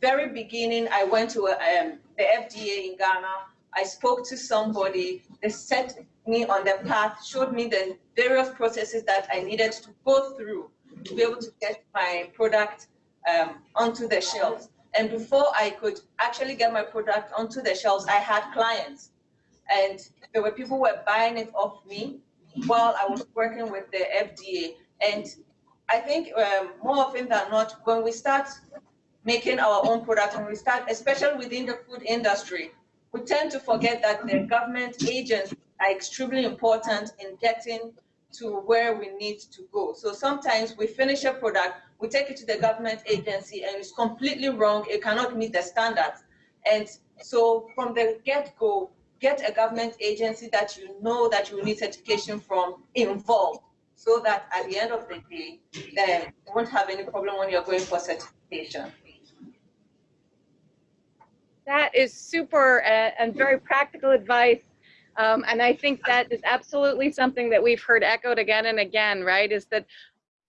very beginning. I went to um, the fda in ghana. I spoke to somebody. They set me on the path showed me the various processes that i needed to go through to be able to get my product um, onto the shelves. And before i could actually get my product onto the shelves i had clients. And there were people who were buying it off me while I was working with the FDA. And I think um, more often than not, when we start making our own product and we start, especially within the food industry, we tend to forget that the government agents are extremely important in getting to where we need to go. So sometimes we finish a product, we take it to the government agency and it's completely wrong, it cannot meet the standards. And so from the get-go, get a government agency that you know that you need certification from involved so that at the end of the day, then you won't have any problem when you're going for certification. That is super uh, and very practical advice. Um, and I think that is absolutely something that we've heard echoed again and again, right? Is that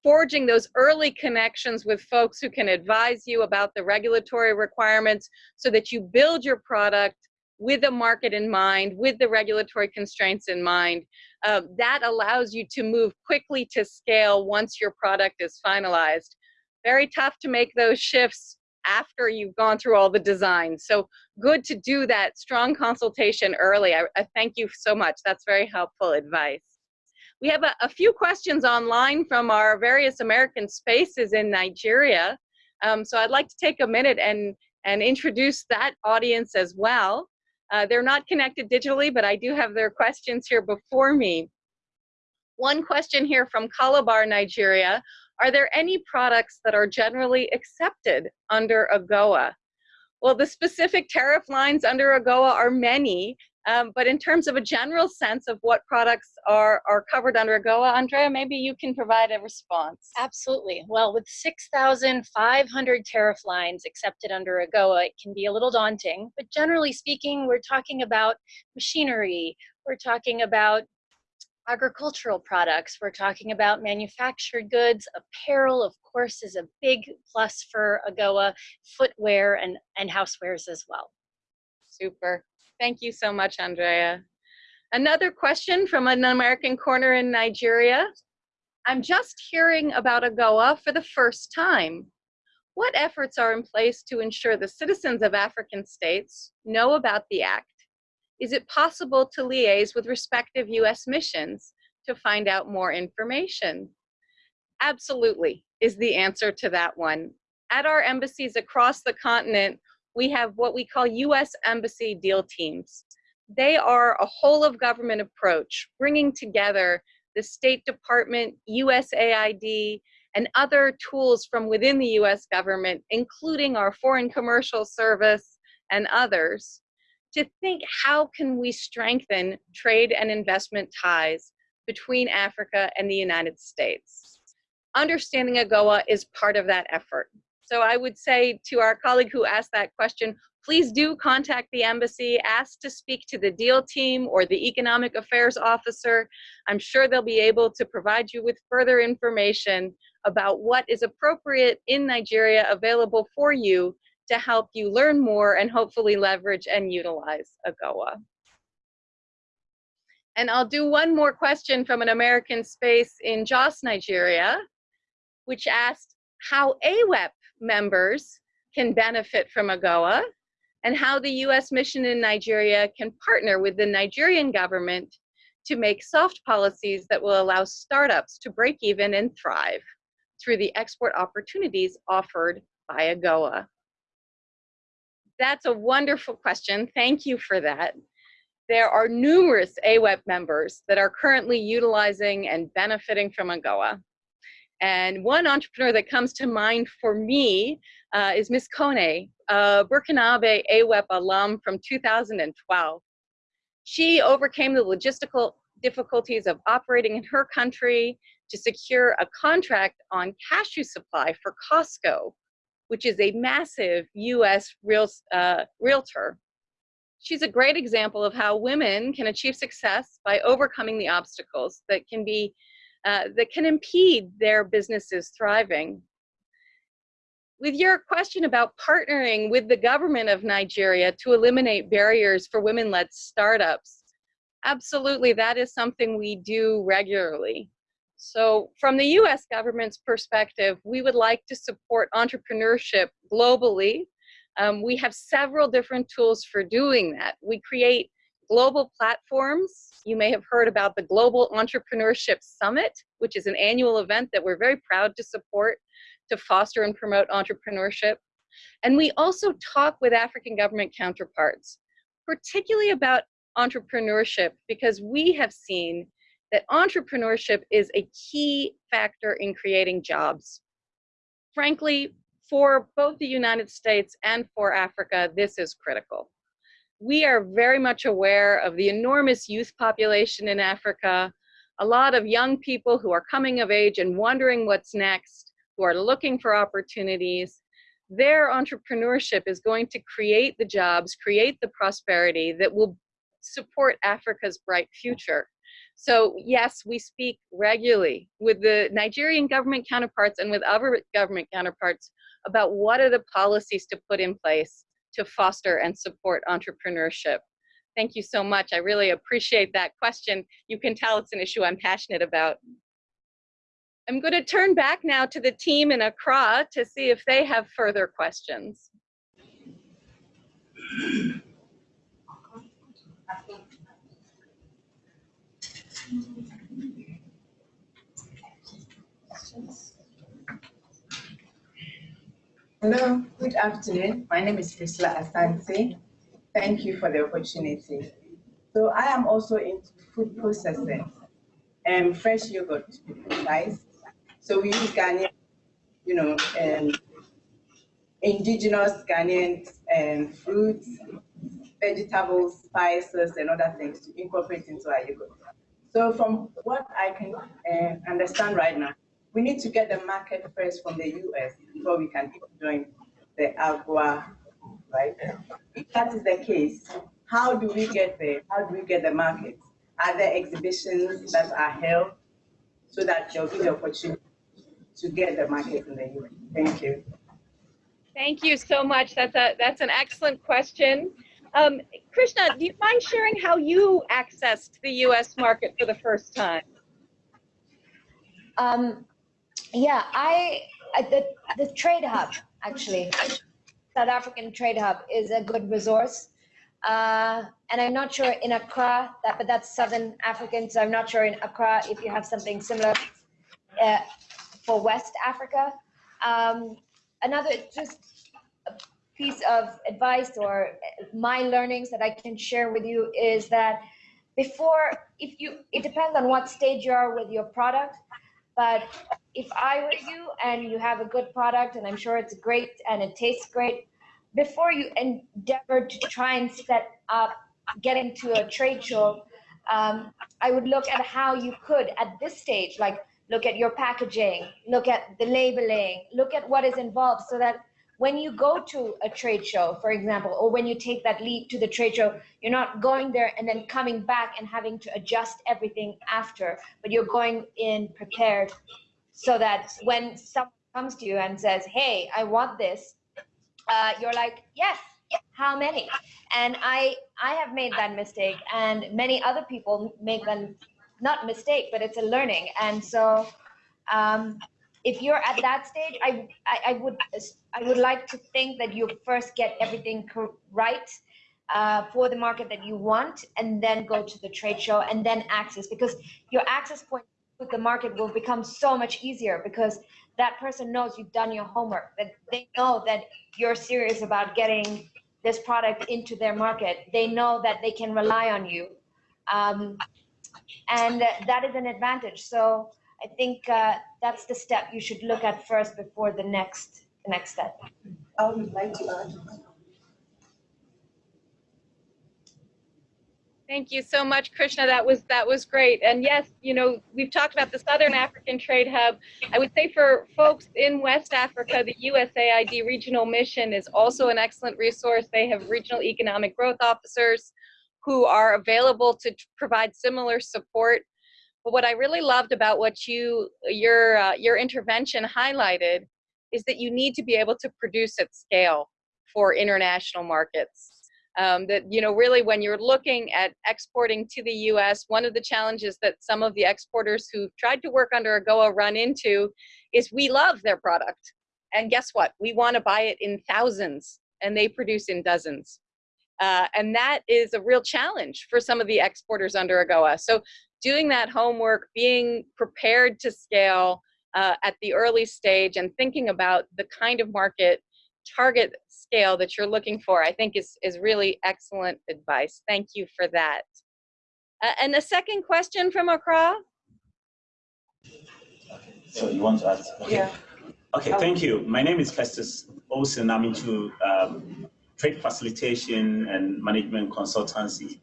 forging those early connections with folks who can advise you about the regulatory requirements so that you build your product with the market in mind, with the regulatory constraints in mind, uh, that allows you to move quickly to scale once your product is finalized. Very tough to make those shifts after you've gone through all the design. So good to do that strong consultation early. I, I thank you so much. That's very helpful advice. We have a, a, few questions online from our various American spaces in Nigeria. Um, so I'd like to take a minute and, and introduce that audience as well. Uh, they're not connected digitally, but I do have their questions here before me. One question here from Calabar, Nigeria. Are there any products that are generally accepted under AGOA? Well, the specific tariff lines under AGOA are many, um, but in terms of a general sense of what products are, are covered under AGOA, Andrea, maybe you can provide a response. Absolutely. Well, with 6,500 tariff lines accepted under AGOA, it can be a little daunting, but generally speaking, we're talking about machinery, we're talking about agricultural products, we're talking about manufactured goods, apparel, of course, is a big plus for AGOA, footwear and, and housewares as well. Super. Thank you so much, Andrea. Another question from an American corner in Nigeria. I'm just hearing about AGOA for the first time. What efforts are in place to ensure the citizens of African states know about the Act? Is it possible to liaise with respective US missions to find out more information? Absolutely is the answer to that one. At our embassies across the continent, we have what we call US Embassy Deal Teams. They are a whole of government approach, bringing together the State Department, USAID, and other tools from within the US government, including our Foreign Commercial Service and others, to think how can we strengthen trade and investment ties between Africa and the United States. Understanding AGOA is part of that effort. So I would say to our colleague who asked that question, please do contact the embassy, ask to speak to the deal team or the economic affairs officer. I'm sure they'll be able to provide you with further information about what is appropriate in Nigeria available for you to help you learn more and hopefully leverage and utilize AGOA. And I'll do one more question from an American space in Jos, Nigeria, which asked how AWEP members can benefit from AGOA and how the US mission in Nigeria can partner with the Nigerian government to make soft policies that will allow startups to break even and thrive through the export opportunities offered by AGOA. That's a wonderful question. Thank you for that. There are numerous AWEP members that are currently utilizing and benefiting from AGOA. And one entrepreneur that comes to mind for me uh, is Miss Kone, a Burkinabe AWEP alum from 2012. She overcame the logistical difficulties of operating in her country to secure a contract on cashew supply for Costco, which is a massive US real, uh, realtor. She's a great example of how women can achieve success by overcoming the obstacles that can be uh, that can impede their businesses thriving. With your question about partnering with the government of Nigeria to eliminate barriers for women-led startups, absolutely that is something we do regularly. So from the US government's perspective, we would like to support entrepreneurship globally. Um, we have several different tools for doing that. We create global platforms. You may have heard about the Global Entrepreneurship Summit, which is an annual event that we're very proud to support to foster and promote entrepreneurship. And we also talk with African government counterparts, particularly about entrepreneurship, because we have seen that entrepreneurship is a key factor in creating jobs. Frankly, for both the United States and for Africa, this is critical. We are very much aware of the enormous youth population in Africa, a lot of young people who are coming of age and wondering what's next, who are looking for opportunities. Their entrepreneurship is going to create the jobs, create the prosperity that will support Africa's bright future. So yes, we speak regularly with the Nigerian government counterparts and with other government counterparts about what are the policies to put in place to foster and support entrepreneurship. Thank you so much. I really appreciate that question. You can tell it's an issue I'm passionate about. I'm going to turn back now to the team in Accra to see if they have further questions. Hello, good afternoon. My name is Priscilla Asante. Thank you for the opportunity. So I am also into food processing and fresh yogurt to be precise. So we use Ghanaian, you know, um, indigenous Ghanaian um, fruits, vegetables, spices, and other things to incorporate into our yogurt. So from what I can uh, understand right now, we need to get the market first from the US before we can join the AGOA, right? If that is the case, how do we get there? How do we get the market? Are there exhibitions that are held so that there'll be the opportunity to get the market in the US? Thank you. Thank you so much. That's a that's an excellent question. Um, Krishma, do you mind sharing how you accessed the U.S. market for the first time? Um, yeah, I the the Trade Hub actually, South African Trade Hub is a good resource. Uh, and I'm not sure in Accra, that, but that's Southern African, so I'm not sure in Accra if you have something similar uh, for West Africa. Um, another just piece of advice or my learnings that I can share with you is that before, if you, it depends on what stage you are with your product. But if I were you and you have a good product and I'm sure it's great and it tastes great, before you endeavor to try and set up getting to a trade show, um, I would look at how you could at this stage, like look at your packaging, look at the labeling, look at what is involved so that when you go to a trade show, for example, or when you take that leap to the trade show, you're not going there and then coming back and having to adjust everything after, but you're going in prepared so that when someone comes to you and says, hey, I want this, uh, you're like, yes, how many? And I, I have made that mistake and many other people make them, not mistake, but it's a learning. And so um, if you're at that stage, I, I, I, would I would like to think that you first get everything right uh, for the market that you want, and then go to the trade show, and then access because your access point with the market will become so much easier because that person knows you've done your homework, that they know that you're serious about getting this product into their market. They know that they can rely on you. Um, and that is an advantage. So I think uh, that's the step you should look at first before the next the next step. I would like to add. Thank you so much, Krishma. That was that was great. And yes, you know, we've talked about the Southern African Trade Hub. I would say for folks in West Africa, the USAID Regional Mission is also an excellent resource. They have regional economic growth officers who are available to provide similar support but what I really loved about what you your uh, your intervention highlighted is that you need to be able to produce at scale for international markets. Um, that you know really when you're looking at exporting to the U.S., one of the challenges that some of the exporters who tried to work under AGOA run into is we love their product, and guess what? We want to buy it in thousands, and they produce in dozens. Uh, and that is a real challenge for some of the exporters under AGOA. So doing that homework, being prepared to scale uh, at the early stage and thinking about the kind of market target scale that you're looking for, I think is, is really excellent advice. Thank you for that. Uh, and the second question from Accra? So you want to ask? Okay. Yeah. Okay, thank you. My name is Festus Olsen. I'm into um, trade facilitation and management consultancy.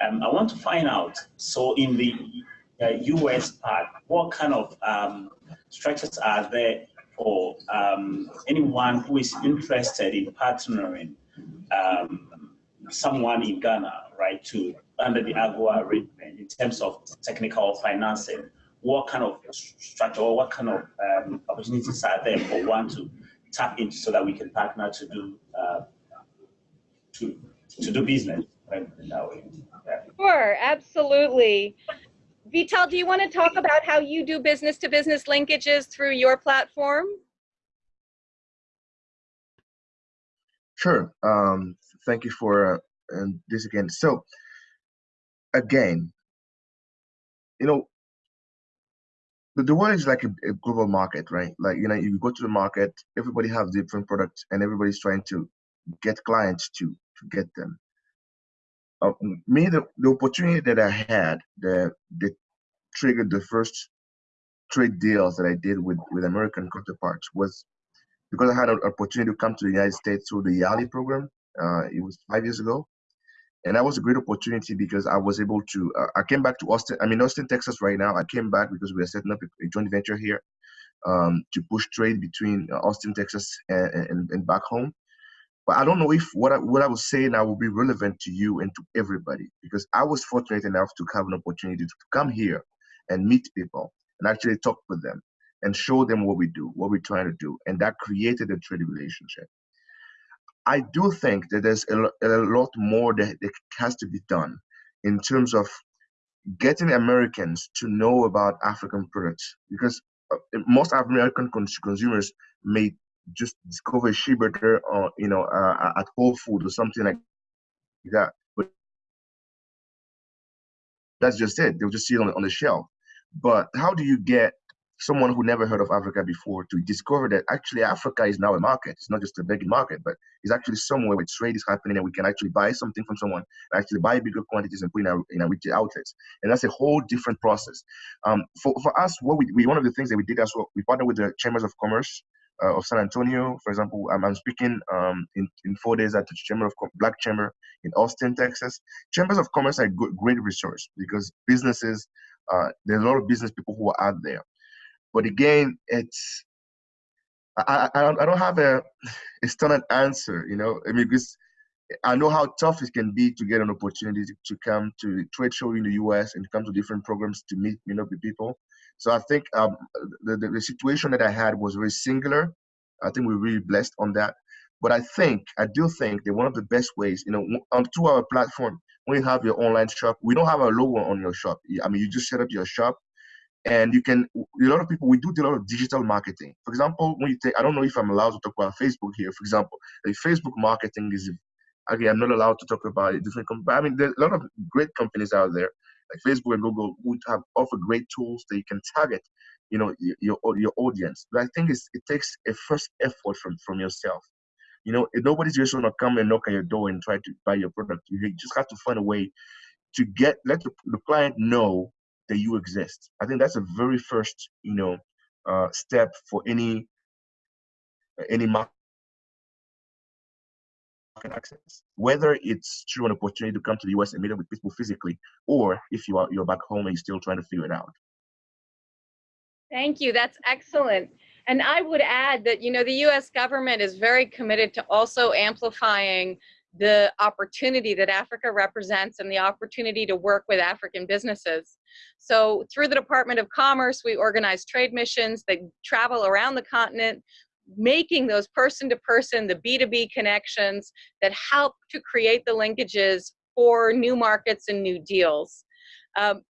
Um, I want to find out, so in the uh, US part, what kind of um, structures are there for um, anyone who is interested in partnering um, someone in Ghana, right, to under the AGOA arrangement in terms of technical financing? What kind of structure or what kind of um, opportunities are there for one to tap into so that we can partner to do uh, to to do business in that way? Sure, absolutely. Vital, do you want to talk about how you do business to business linkages through your platform? Sure. Um, thank you for uh, this again. So, again, you know, the, the world is like a, a, global market, right? Like, you know, you go to the market, everybody has different products and everybody's trying to get clients to, to get them uh, me the, the opportunity that I had that that triggered the first trade deals that I did with with American counterparts was because I had an opportunity to come to the United States through the YALI program. Uh, it was five years ago, and that was a great opportunity because I was able to. Uh, I came back to Austin. I'm in Austin, Texas right now. I came back because we are setting up a, a joint venture here um, to push trade between uh, Austin, Texas, and, and, and back home. But I don't know if what I, what I was saying now will be relevant to you and to everybody because I was fortunate enough to have an opportunity to come here and meet people and actually talk with them and show them what we do, what we're trying to do, and that created a trade relationship. I do think that there's a, a lot more that, that has to be done in terms of getting Americans to know about African products because uh, most American consumers may just discover shea butter or you know uh, at Whole Food or something like that. But that's just it. They'll just see it on, on the shelf. But how do you get someone who never heard of Africa before to discover that actually Africa is now a market. It's not just a begging market, but it's actually somewhere where trade is happening and we can actually buy something from someone, actually buy bigger quantities and put in our, in our retail outlets. And that's a whole different process. Um, for, for us, what we, we, one of the things that we did as well, we partnered with the Chambers of Commerce uh, of San Antonio. For example, I'm, I'm speaking um, in, in four days at the Chamber of Black Chamber in Austin, Texas. Chambers of Commerce are a great resource because businesses, uh, there's a lot of business people who are out there. But again, it's I, I, I don't have a, a standard answer, you know, I mean, because I know how tough it can be to get an opportunity to, to come to trade show in the US and come to different programs to meet, you know, with people. So I think um, the, the, the situation that I had was very singular. I think we're really blessed on that. But I think, I do think that one of the best ways, you know, on to our platform, when you have your online shop, we don't have a logo on your shop. I mean, you just set up your shop and you can a lot of people we do a lot of digital marketing for example when you take i don't know if i'm allowed to talk about facebook here for example like facebook marketing is again i'm not allowed to talk about it different i mean there's a lot of great companies out there like facebook and google would have offer great tools that you can target you know your your audience but i think it takes a first effort from from yourself you know nobody's just going to come and knock on your door and try to buy your product you just have to find a way to get let the, the client know that you exist. I think that's a very first, you know, uh, step for any any access. Whether it's through an opportunity to come to the US and meet up with people physically, or if you are you're back home and you're still trying to figure it out. Thank you. That's excellent. And I would add that, you know, the US government is very committed to also amplifying the opportunity that Africa represents and the opportunity to work with African businesses. So through the Department of Commerce, we organize trade missions that travel around the continent, making those person-to-person, the B2B connections that help to create the linkages for new markets and new deals. Um,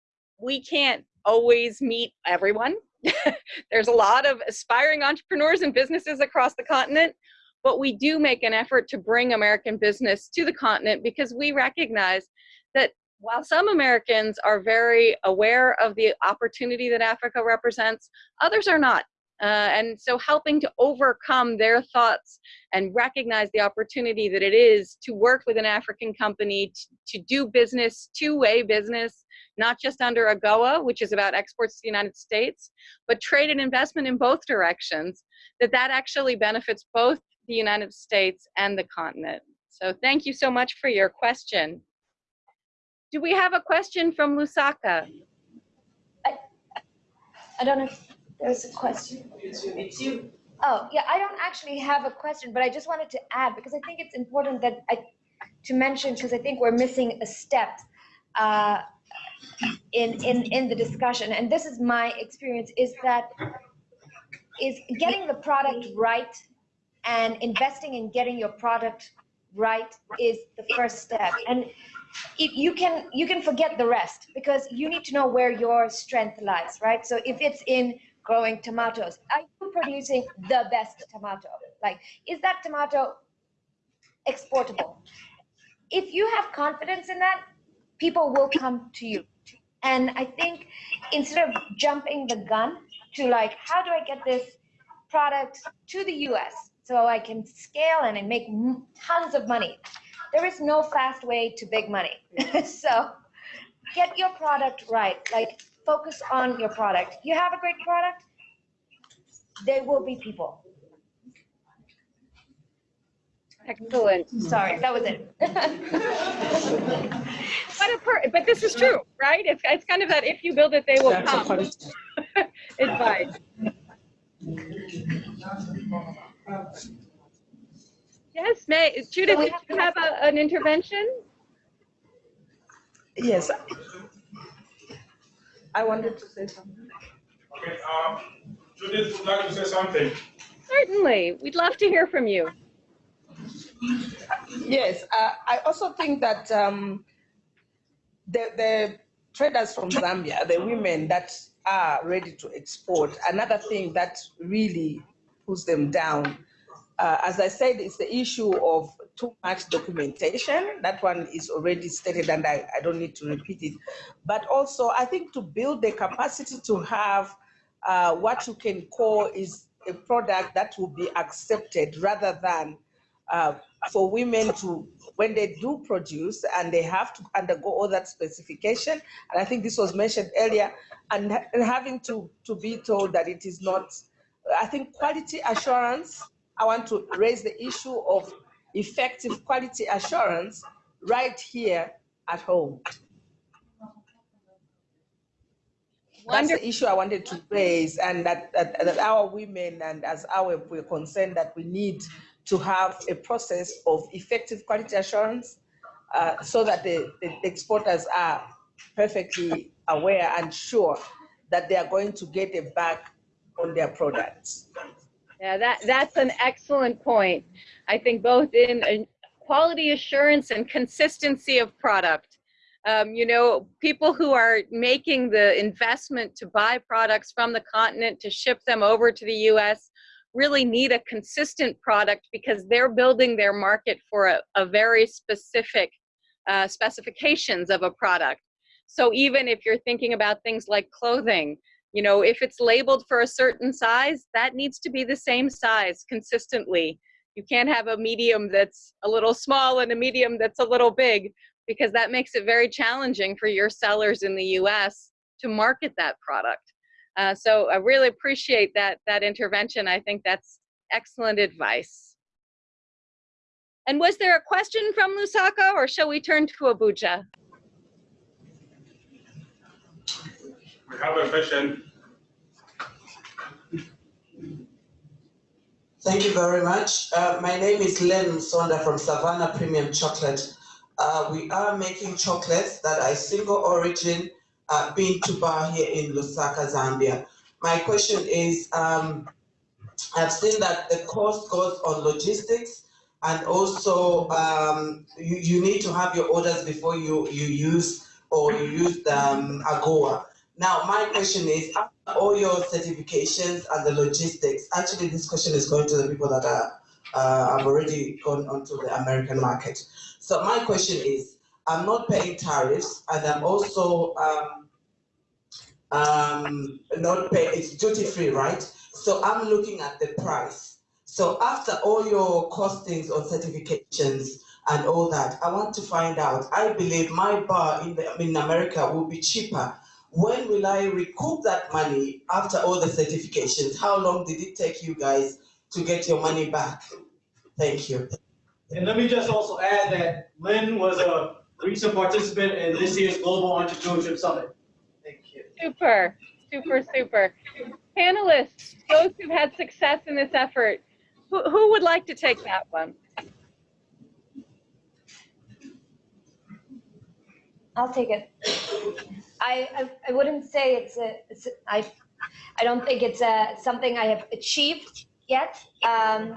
we can't always meet everyone. There's a lot of aspiring entrepreneurs and businesses across the continent, but we do make an effort to bring American business to the continent because we recognize that while some Americans are very aware of the opportunity that Africa represents, others are not. Uh, and so helping to overcome their thoughts and recognize the opportunity that it is to work with an African company, to, do business, two-way business, not just under AGOA, which is about exports to the United States, but trade and investment in both directions, that that actually benefits both the United States and the continent. So thank you so much for your question. Do we have a question from Lusaka? I, I don't know there's a question. It's you. Oh, yeah, I don't actually have a question, but I just wanted to add because I think it's important that I to mention because I think we're missing a step uh, in in in the discussion, and this is my experience is that is getting the product right and investing in getting your product right is the first step and if you can you can forget the rest because you need to know where your strength lies right so if it's in growing tomatoes are you producing the best tomato like is that tomato exportable if you have confidence in that people will come to you and i think instead of jumping the gun to like how do i get this product to the us so I can scale and make tons of money. There is no fast way to big money. so get your product right. Like focus on your product. You have a great product, there will be people. Excellent. Sorry, that was it. but, a but this is true, right? It's, it's kind of that if you build it, they will come. Advice. Yes, May, Judith, did you have a, an intervention? Yes. I wanted to say something. Okay, um, Judith would like to say something. Certainly, we'd love to hear from you. Yes, uh, I also think that um, the, the traders from Zambia, the women that are ready to export, another thing that really pulls them down. Uh, as I said, it's the issue of too much documentation. That one is already stated and I, I don't need to repeat it. But also, I think to build the capacity to have uh, what you can call is a product that will be accepted rather than uh, for women to, when they do produce and they have to undergo all that specification, and I think this was mentioned earlier, and, and having to, to be told that it is not, I think quality assurance, I want to raise the issue of effective quality assurance right here at home. That's the issue I wanted to raise, and that, that, that our women and as our we're concerned that we need to have a process of effective quality assurance uh, so that the, the exporters are perfectly aware and sure that they are going to get a back on their products. Yeah, that, that's an excellent point. I think both in quality assurance and consistency of product. Um, you know, people who are making the investment to buy products from the continent to ship them over to the US really need a consistent product because they're building their market for a, a very specific uh, specifications of a product. So even if you're thinking about things like clothing, you know, if it's labeled for a certain size, that needs to be the same size consistently. You can't have a medium that's a little small and a medium that's a little big because that makes it very challenging for your sellers in the US to market that product. Uh, so I really appreciate that, that intervention. I think that's excellent advice. And was there a question from Lusaka or shall we turn to Abuja? We have a question. Thank you very much. Uh, my name is Len Sonda from Savannah Premium Chocolate. Uh, we are making chocolates that are single origin uh, bean to bar here in Lusaka, Zambia. My question is, um, I've seen that the cost goes on logistics and also um, you, you need to have your orders before you, you use or you use the um, AGOA. Now, my question is, after all your certifications and the logistics, actually this question is going to the people that are uh, have already gone onto the American market. So my question is, I'm not paying tariffs and I'm also um, um, not pay, it's duty free, right? So I'm looking at the price. So after all your costings on certifications and all that, I want to find out, I believe my bar in, the, in America will be cheaper. When will I recoup that money after all the certifications? How long did it take you guys to get your money back? Thank you. And let me just also add that Lynn was a recent participant in this year's Global Entrepreneurship Summit. Thank you. Super, super, super. Panelists, those who've had success in this effort, who, who would like to take that one? I'll take it. I, I, I wouldn't say it's a, it's a I, I don't think it's a, something I have achieved yet. Um,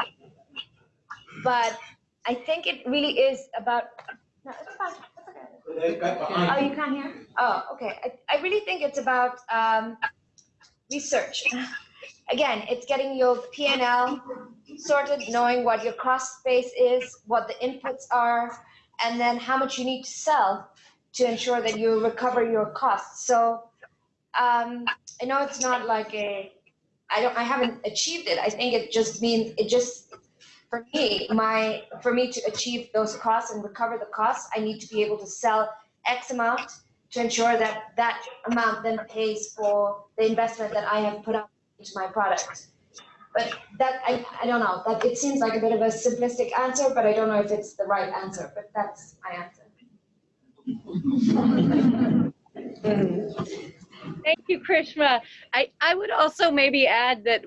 but I think it really is about, no, it's fine. It's okay. Oh, you can't hear? Oh, okay. I, I really think it's about um, research. Again, it's getting your P&L sorted, knowing what your cost base is, what the inputs are, and then how much you need to sell to ensure that you recover your costs. So um, I know it's not like a, I don't, I haven't achieved it. I think it just means, it just, for me, my, for me to achieve those costs and recover the costs, I need to be able to sell X amount to ensure that that amount then pays for the investment that I have put up into my product. But that, I, I don't know, that it seems like a bit of a simplistic answer, but I don't know if it's the right answer, but that's my answer. Thank you, Krishma. I, I would also maybe add that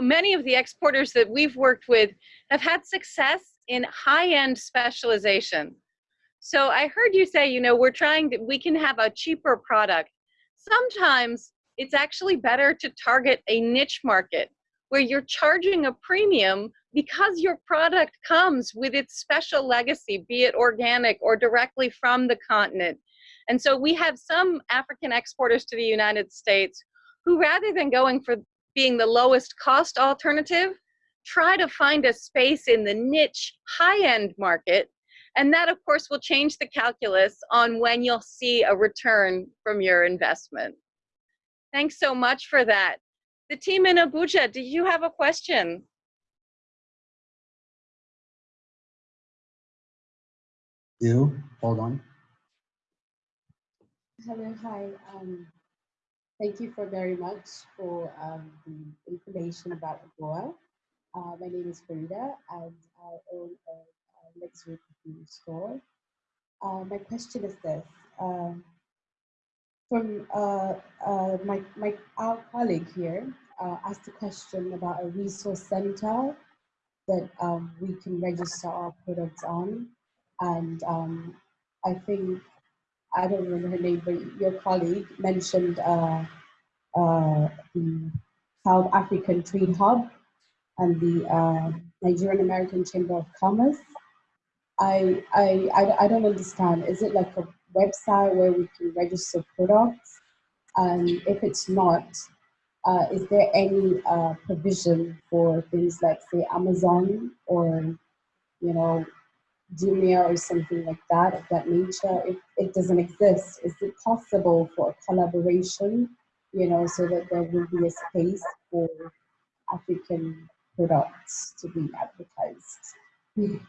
many of the exporters that we've worked with have had success in high-end specialization. So I heard you say, you know, we're trying to, we can have a cheaper product. Sometimes it's actually better to target a niche market where you're charging a premium because your product comes with its special legacy, be it organic or directly from the continent. And so we have some African exporters to the United States who rather than going for being the lowest cost alternative, try to find a space in the niche high-end market. And that of course will change the calculus on when you'll see a return from your investment. Thanks so much for that. The team in Abuja, do you have a question? You, hold on. Hello, hi. Um, thank you for very much for um, the information about AGOA. Uh, my name is Farida and I own a, a luxury perfume store. Uh, my question is this. Um, from uh, uh, my, my, our colleague here uh, asked a question about a resource center that um, we can register our products on. And um, I think, I don't remember her name, but your colleague mentioned uh, uh, the South African Trade Hub and the uh, Nigerian American Chamber of Commerce. I, I, I, I don't understand. Is it like a website where we can register products? And if it's not, uh, is there any uh, provision for things like say Amazon or, you know, Jumia or something like that, of that nature? If it doesn't exist, is it possible for a collaboration, you know, so that there will be a space for African products to be advertised?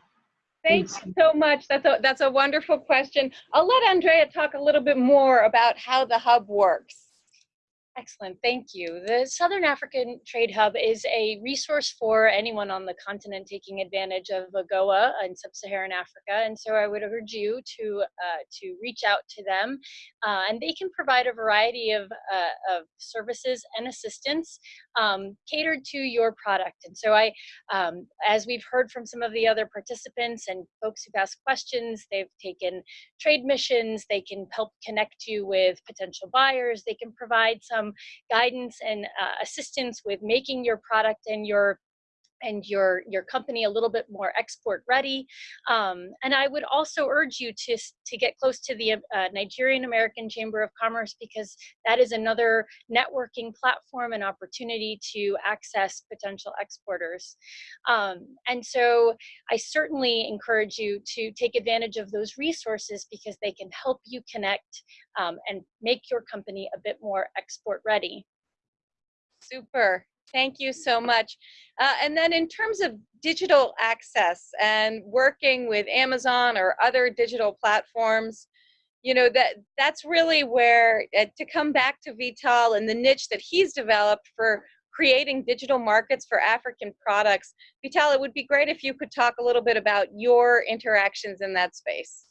Thank you so much. That's a, that's a wonderful question. I'll let Andrea talk a little bit more about how the hub works. Excellent, thank you. The Southern African Trade Hub is a resource for anyone on the continent taking advantage of AGOA in sub-Saharan Africa, and so I would urge you to uh, to reach out to them, uh, and they can provide a variety of, uh, of services and assistance um, catered to your product. And so I, um, as we've heard from some of the other participants and folks who've asked questions, they've taken trade missions, they can help connect you with potential buyers, they can provide some guidance and uh, assistance with making your product and your and your your company a little bit more export ready um, and i would also urge you to to get close to the uh, nigerian american chamber of commerce because that is another networking platform and opportunity to access potential exporters um, and so i certainly encourage you to take advantage of those resources because they can help you connect um, and make your company a bit more export ready Super. Thank you so much. Uh, and then in terms of digital access and working with Amazon or other digital platforms, you know, that that's really where, uh, to come back to Vital and the niche that he's developed for creating digital markets for African products. Vital, it would be great if you could talk a little bit about your interactions in that space.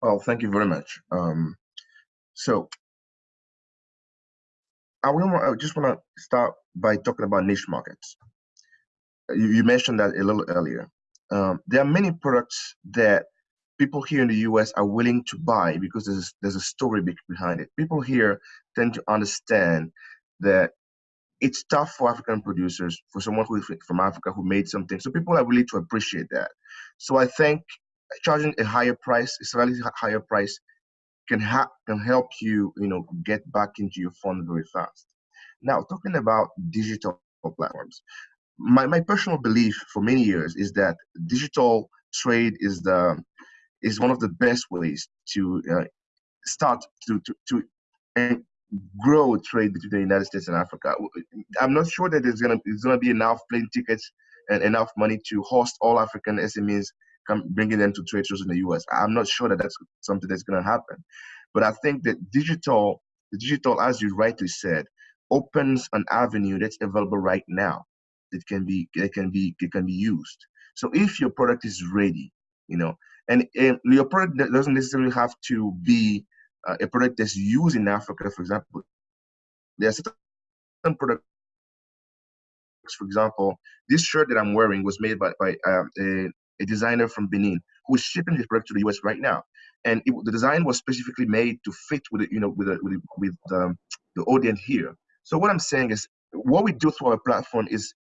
Well, thank you very much. Um, so I, I just want to start by talking about niche markets. You, you mentioned that a little earlier. Um, there are many products that people here in the US are willing to buy because there's, there's a story behind it. People here tend to understand that it's tough for African producers, for someone who is from Africa who made something. So people are willing to appreciate that. So I think charging a higher price, a slightly higher price, can, ha- can help you, you know, get back into your fund very fast. Now, talking about digital platforms, my, my personal belief for many years is that digital trade is the is one of the best ways to uh, start to to, to uh, grow trade between the United States and Africa. I'm not sure that there's gonna there's gonna be enough plane tickets and enough money to host all African SMEs come bringing them to trade shows in the US. I'm not sure that that's something that's going to happen. But I think that digital, digital, as you rightly said, opens an avenue that's available right now that can be it can be it can be used. So if your product is ready, you know, and, and your product doesn't necessarily have to be uh, a product that's used in Africa, for example. There are certain products, for example, this shirt that I'm wearing was made by, by uh, a, a designer from Benin who is shipping his product to the US right now. And it, the design was specifically made to fit with it, you know, with, a, with, with um, the audience here. So what I'm saying is what we do through our platform is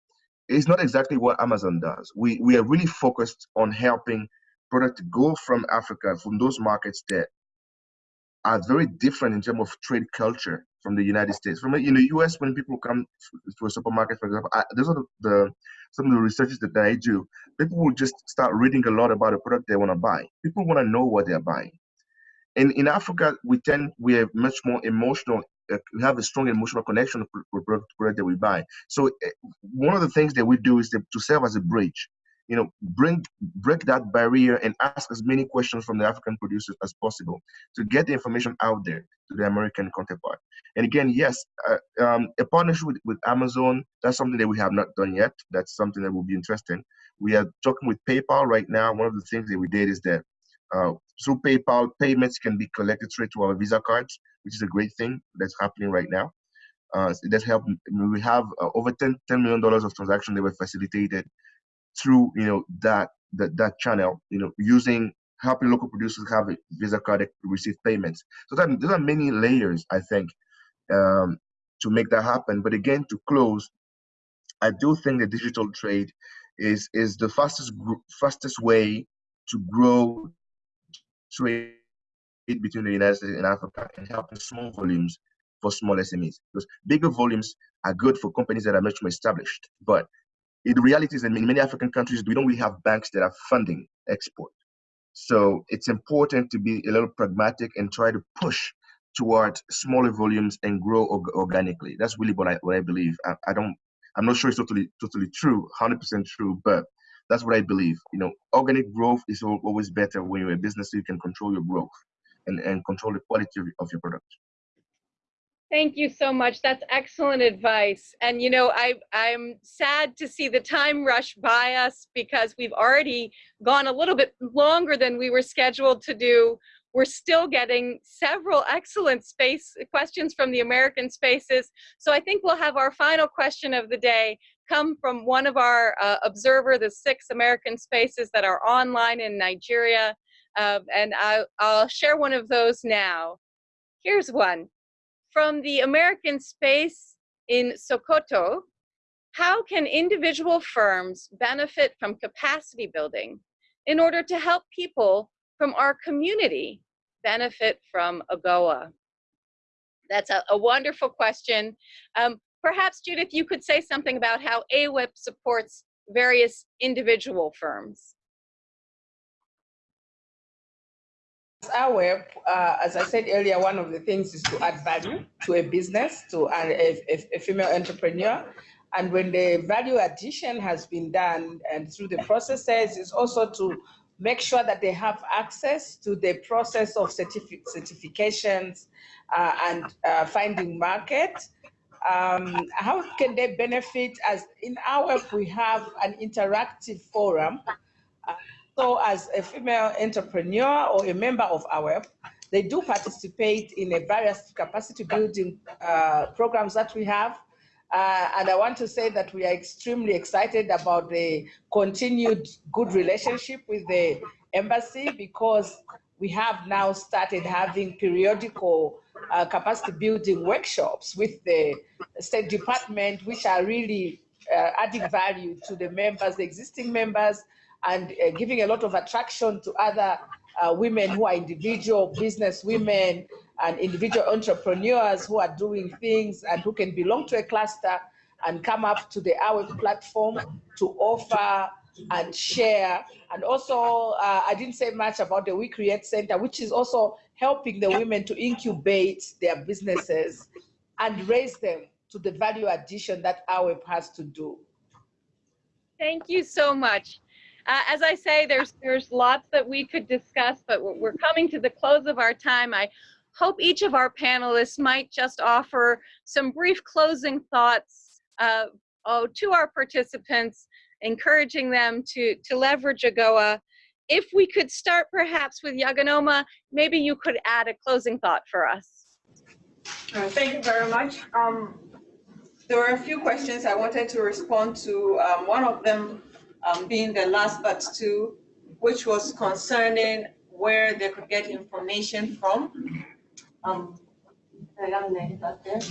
is not exactly what Amazon does. We, we are really focused on helping product go from Africa, from those markets that are very different in terms of trade culture from the United States. From in the US, when people come to a supermarket, for example, I, those are the, the, some of the researches that I do. People will just start reading a lot about a product they want to buy. People want to know what they're buying. And in Africa, we tend we are much more emotional uh, we have a strong emotional connection with product, product that we buy. So uh, one of the things that we do is to serve as a bridge. You know, bring break that barrier and ask as many questions from the African producers as possible to get the information out there to the American counterpart. And again, yes, uh, um, a partnership with, with Amazon, that's something that we have not done yet. That's something that will be interesting. We are talking with PayPal right now. One of the things that we did is that uh, through PayPal, payments can be collected straight to our Visa cards, which is a great thing that's happening right now. Uh, it does help. We have uh, over 10, $10 million of transactions that were facilitated through, you know, that, that, that channel, you know, using helping local producers have a Visa card receive payments. So that, there are many layers, I think, um, to make that happen. But again, to close, I do think the digital trade is is the fastest fastest way to grow trade between the United States and Africa and helping small volumes for small SMEs. Because bigger volumes are good for companies that are much more established. But the reality is that in many African countries, we don't really have banks that are funding export. So it's important to be a little pragmatic and try to push towards smaller volumes and grow organically. That's really what I what I believe. I, I don't. I'm not sure it's totally totally true, 100% true, but that's what I believe. You know, organic growth is always better when you're a business so you can control your growth and, and control the quality of your product. Thank you so much. That's excellent advice. And you know, I, I'm sad to see the time rush by us because we've already gone a little bit longer than we were scheduled to do. We're still getting several excellent space questions from the American spaces. So I think we'll have our final question of the day come from one of our uh, observer, the six American spaces that are online in Nigeria. Uh, and I, I'll share one of those now. Here's one. From the American space in Sokoto, how can individual firms benefit from capacity building in order to help people from our community benefit from AGOA? That's a, a wonderful question. Um, Perhaps, Judith, you could say something about how AWEP supports various individual firms. AWEP, uh, as I said earlier, one of the things is to add value to a business, to a, a, female entrepreneur. And when the value addition has been done and through the processes, is also to make sure that they have access to the process of certific certifications uh, and uh, finding market um, how can they benefit as in our we have an interactive forum uh, so as a female entrepreneur or a member of our they do participate in a various capacity building uh, programs that we have. Uh, and I want to say that we are extremely excited about the continued good relationship with the embassy because we have now started having periodical uh, capacity building workshops with the State Department, which are really uh, adding value to the members, the existing members, and uh, giving a lot of attraction to other uh, women who are individual business women and individual entrepreneurs who are doing things and who can belong to a cluster and come up to the our platform to offer and share. And also, uh, I didn't say much about the We Create Center, which is also helping the women to incubate their businesses and raise them to the value addition that our has to do. Thank you so much. Uh, as I say, there's there's lots that we could discuss, but we're coming to the close of our time. I hope each of our panelists might just offer some brief closing thoughts uh, oh, to our participants, encouraging them to, to leverage AGOA if we could start perhaps with Yaganoma, maybe you could add a closing thought for us. Uh, thank you very much. Um, there were a few questions I wanted to respond to. Um, one of them um, being the last but two, which was concerning where they could get information from. Um,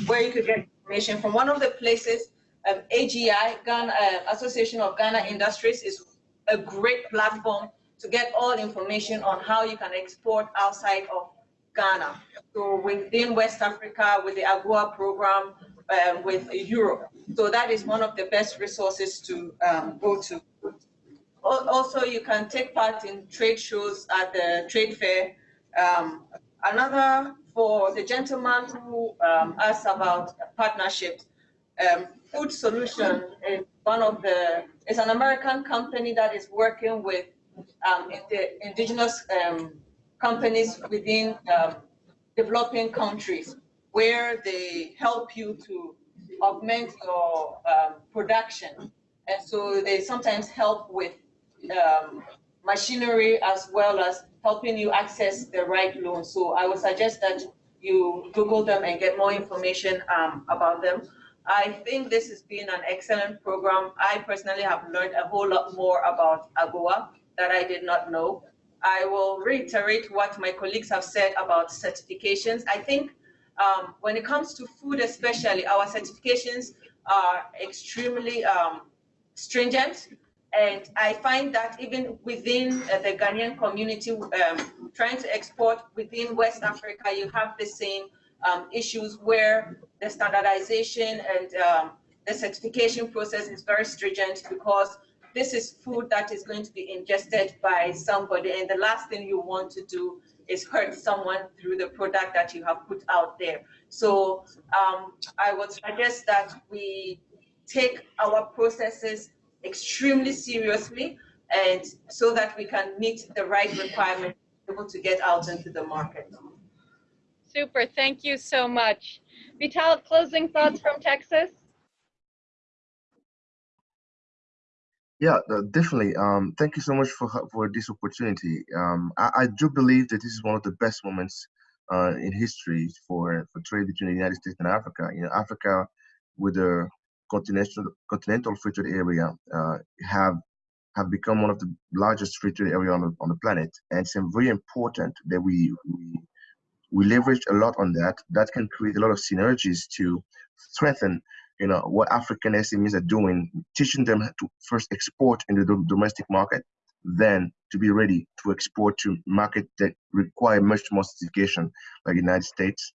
where you could get information from. One of the places, um, AGI, Ghana, uh, Association of Ghana Industries, is a great platform to get all information on how you can export outside of Ghana. So within West Africa, with the AGOA program, uh, with Europe. So that is one of the best resources to um, go to. Also, you can take part in trade shows at the trade fair. Um, another for the gentleman who um, asked about partnerships. Um, Food Solution is one of the, it's an American company that is working with um, the indigenous um, companies within um, developing countries where they help you to augment your um, production. And so they sometimes help with um, machinery as well as helping you access the right loan. So I would suggest that you Google them and get more information um, about them. I think this has been an excellent program. I personally have learned a whole lot more about AGOA that I did not know. I will reiterate what my colleagues have said about certifications. I think um, when it comes to food especially, our certifications are extremely um, stringent. And I find that even within uh, the Ghanaian community, um, trying to export within West Africa, you have the same um, issues where the standardization and um, the certification process is very stringent because this is food that is going to be ingested by somebody. And the last thing you want to do is hurt someone through the product that you have put out there. So um, I would suggest that we take our processes extremely seriously and so that we can meet the right requirements able to get out into the market. Super, thank you so much. Vital, closing thoughts from Texas? Yeah, definitely. Um, thank you so much for for this opportunity. Um, I, I do believe that this is one of the best moments uh, in history for, for trade between the United States and Africa. You know, Africa, with the continental continental free trade area, uh, have have become one of the largest free trade area on the, on the planet, and it's very important that we we we leverage a lot on that. That can create a lot of synergies to strengthen you know what African SMEs are doing, teaching them to first export in the domestic market, then to be ready to export to market that require much more sophistication, like the United States.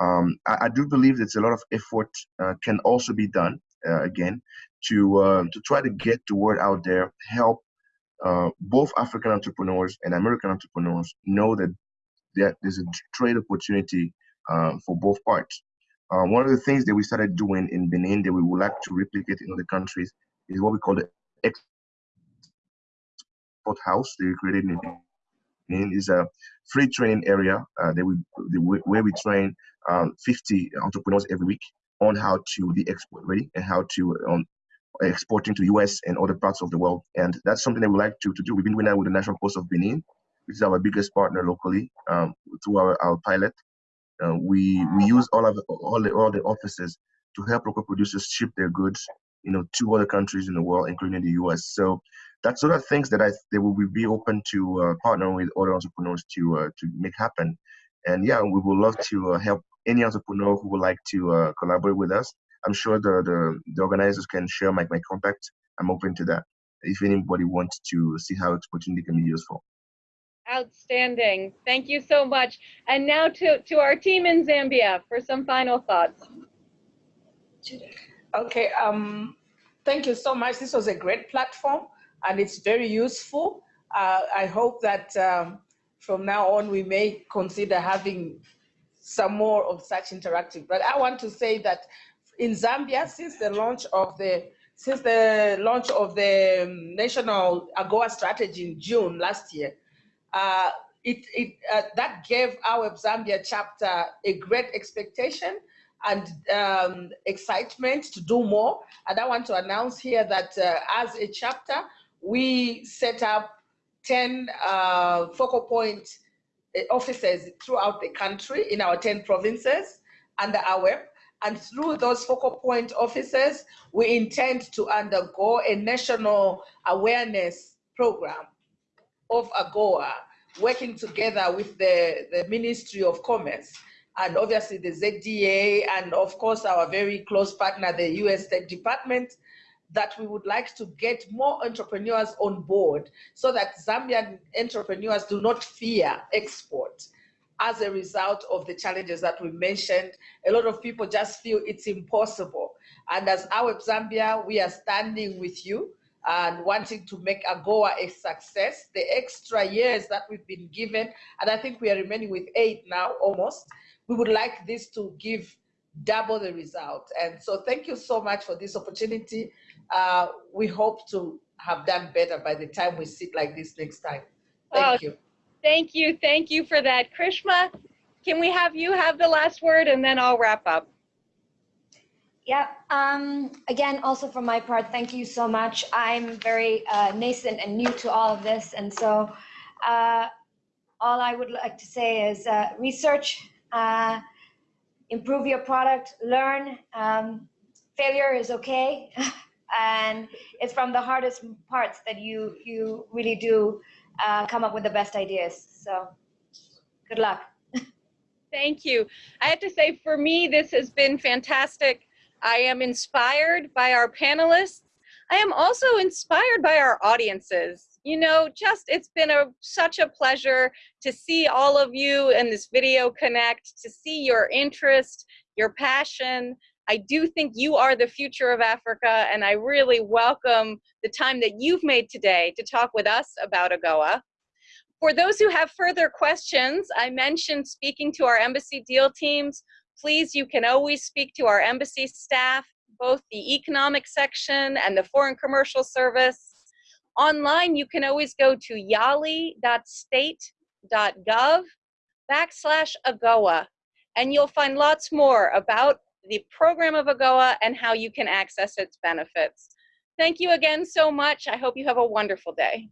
Um, I, I, do believe that a lot of effort uh, can also be done uh, again to uh, to try to get the word out there, help uh, both African entrepreneurs and American entrepreneurs know that there's a trade opportunity uh, for both parts. Uh, one of the things that we started doing in Benin that we would like to replicate in other countries is what we call the export house that we created in Benin. is a free training area uh, that we where we train um, 50 entrepreneurs every week on how to be export ready and how to um, exporting to US and other parts of the world. And that's something that we like to, to do. We've been doing that with the National Post of Benin, which is our biggest partner locally um, through our, our pilot. Uh, we we use all of all the all the offices to help local producers ship their goods, you know, to other countries in the world, including the U.S. So that's sort of things that I they will be open to uh, partner with other entrepreneurs to uh, to make happen. And yeah, we would love to uh, help any entrepreneur who would like to uh, collaborate with us. I'm sure the, the the organizers can share my my contact. I'm open to that. If anybody wants to see how opportunity can be useful. Outstanding. Thank you so much. And now to, to our team in Zambia for some final thoughts. Okay, um, thank you so much. This was a great platform and it's very useful. Uh, I hope that um, from now on we may consider having some more of such interactive. But I want to say that in Zambia, since the launch of the since the launch of the um, national AGOA strategy in June last year, uh, it, it, uh, that gave our Zambia chapter a great expectation and um, excitement to do more. And I want to announce here that uh, as a chapter, we set up 10 uh, focal point uh, offices throughout the country in our 10 provinces under AWEP. And through those focal point offices, we intend to undergo a national awareness program of AGOA working together with the, the Ministry of Commerce and obviously the ZDA and of course our very close partner, the US State Department, that we would like to get more entrepreneurs on board so that Zambian entrepreneurs do not fear export as a result of the challenges that we mentioned. A lot of people just feel it's impossible. And as our Zambia, we are standing with you and wanting to make AGOA a success. The extra years that we've been given, and I think we are remaining with eight now almost, we would like this to give double the result. And so thank you so much for this opportunity. Uh, we hope to have done better by the time we sit like this next time. Thank Oh, you. Thank you, thank you for that. Krishma, can we have you have the last word and then I'll wrap up? Yeah, um, again, also from my part, thank you so much. I'm very uh, nascent and new to all of this. And so uh, all I would like to say is uh, research, uh, improve your product, learn. Um, failure is okay. and it's from the hardest parts that you, you really do uh, come up with the best ideas. So good luck. Thank you. I have to say, for me, this has been fantastic. I am inspired by our panelists. I am also inspired by our audiences. You know, just it's been a such a pleasure to see all of you in this video connect, to see your interest, your passion. I do think you are the future of Africa, and I really welcome the time that you've made today to talk with us about AGOA. For those who have further questions, I mentioned speaking to our embassy deal teams. Please, you can always speak to our embassy staff, both the economic section and the foreign commercial service. Online, you can always go to yali.state.gov backslash AGOA, and you'll find lots more about the program of AGOA and how you can access its benefits. Thank you again so much. I hope you have a wonderful day.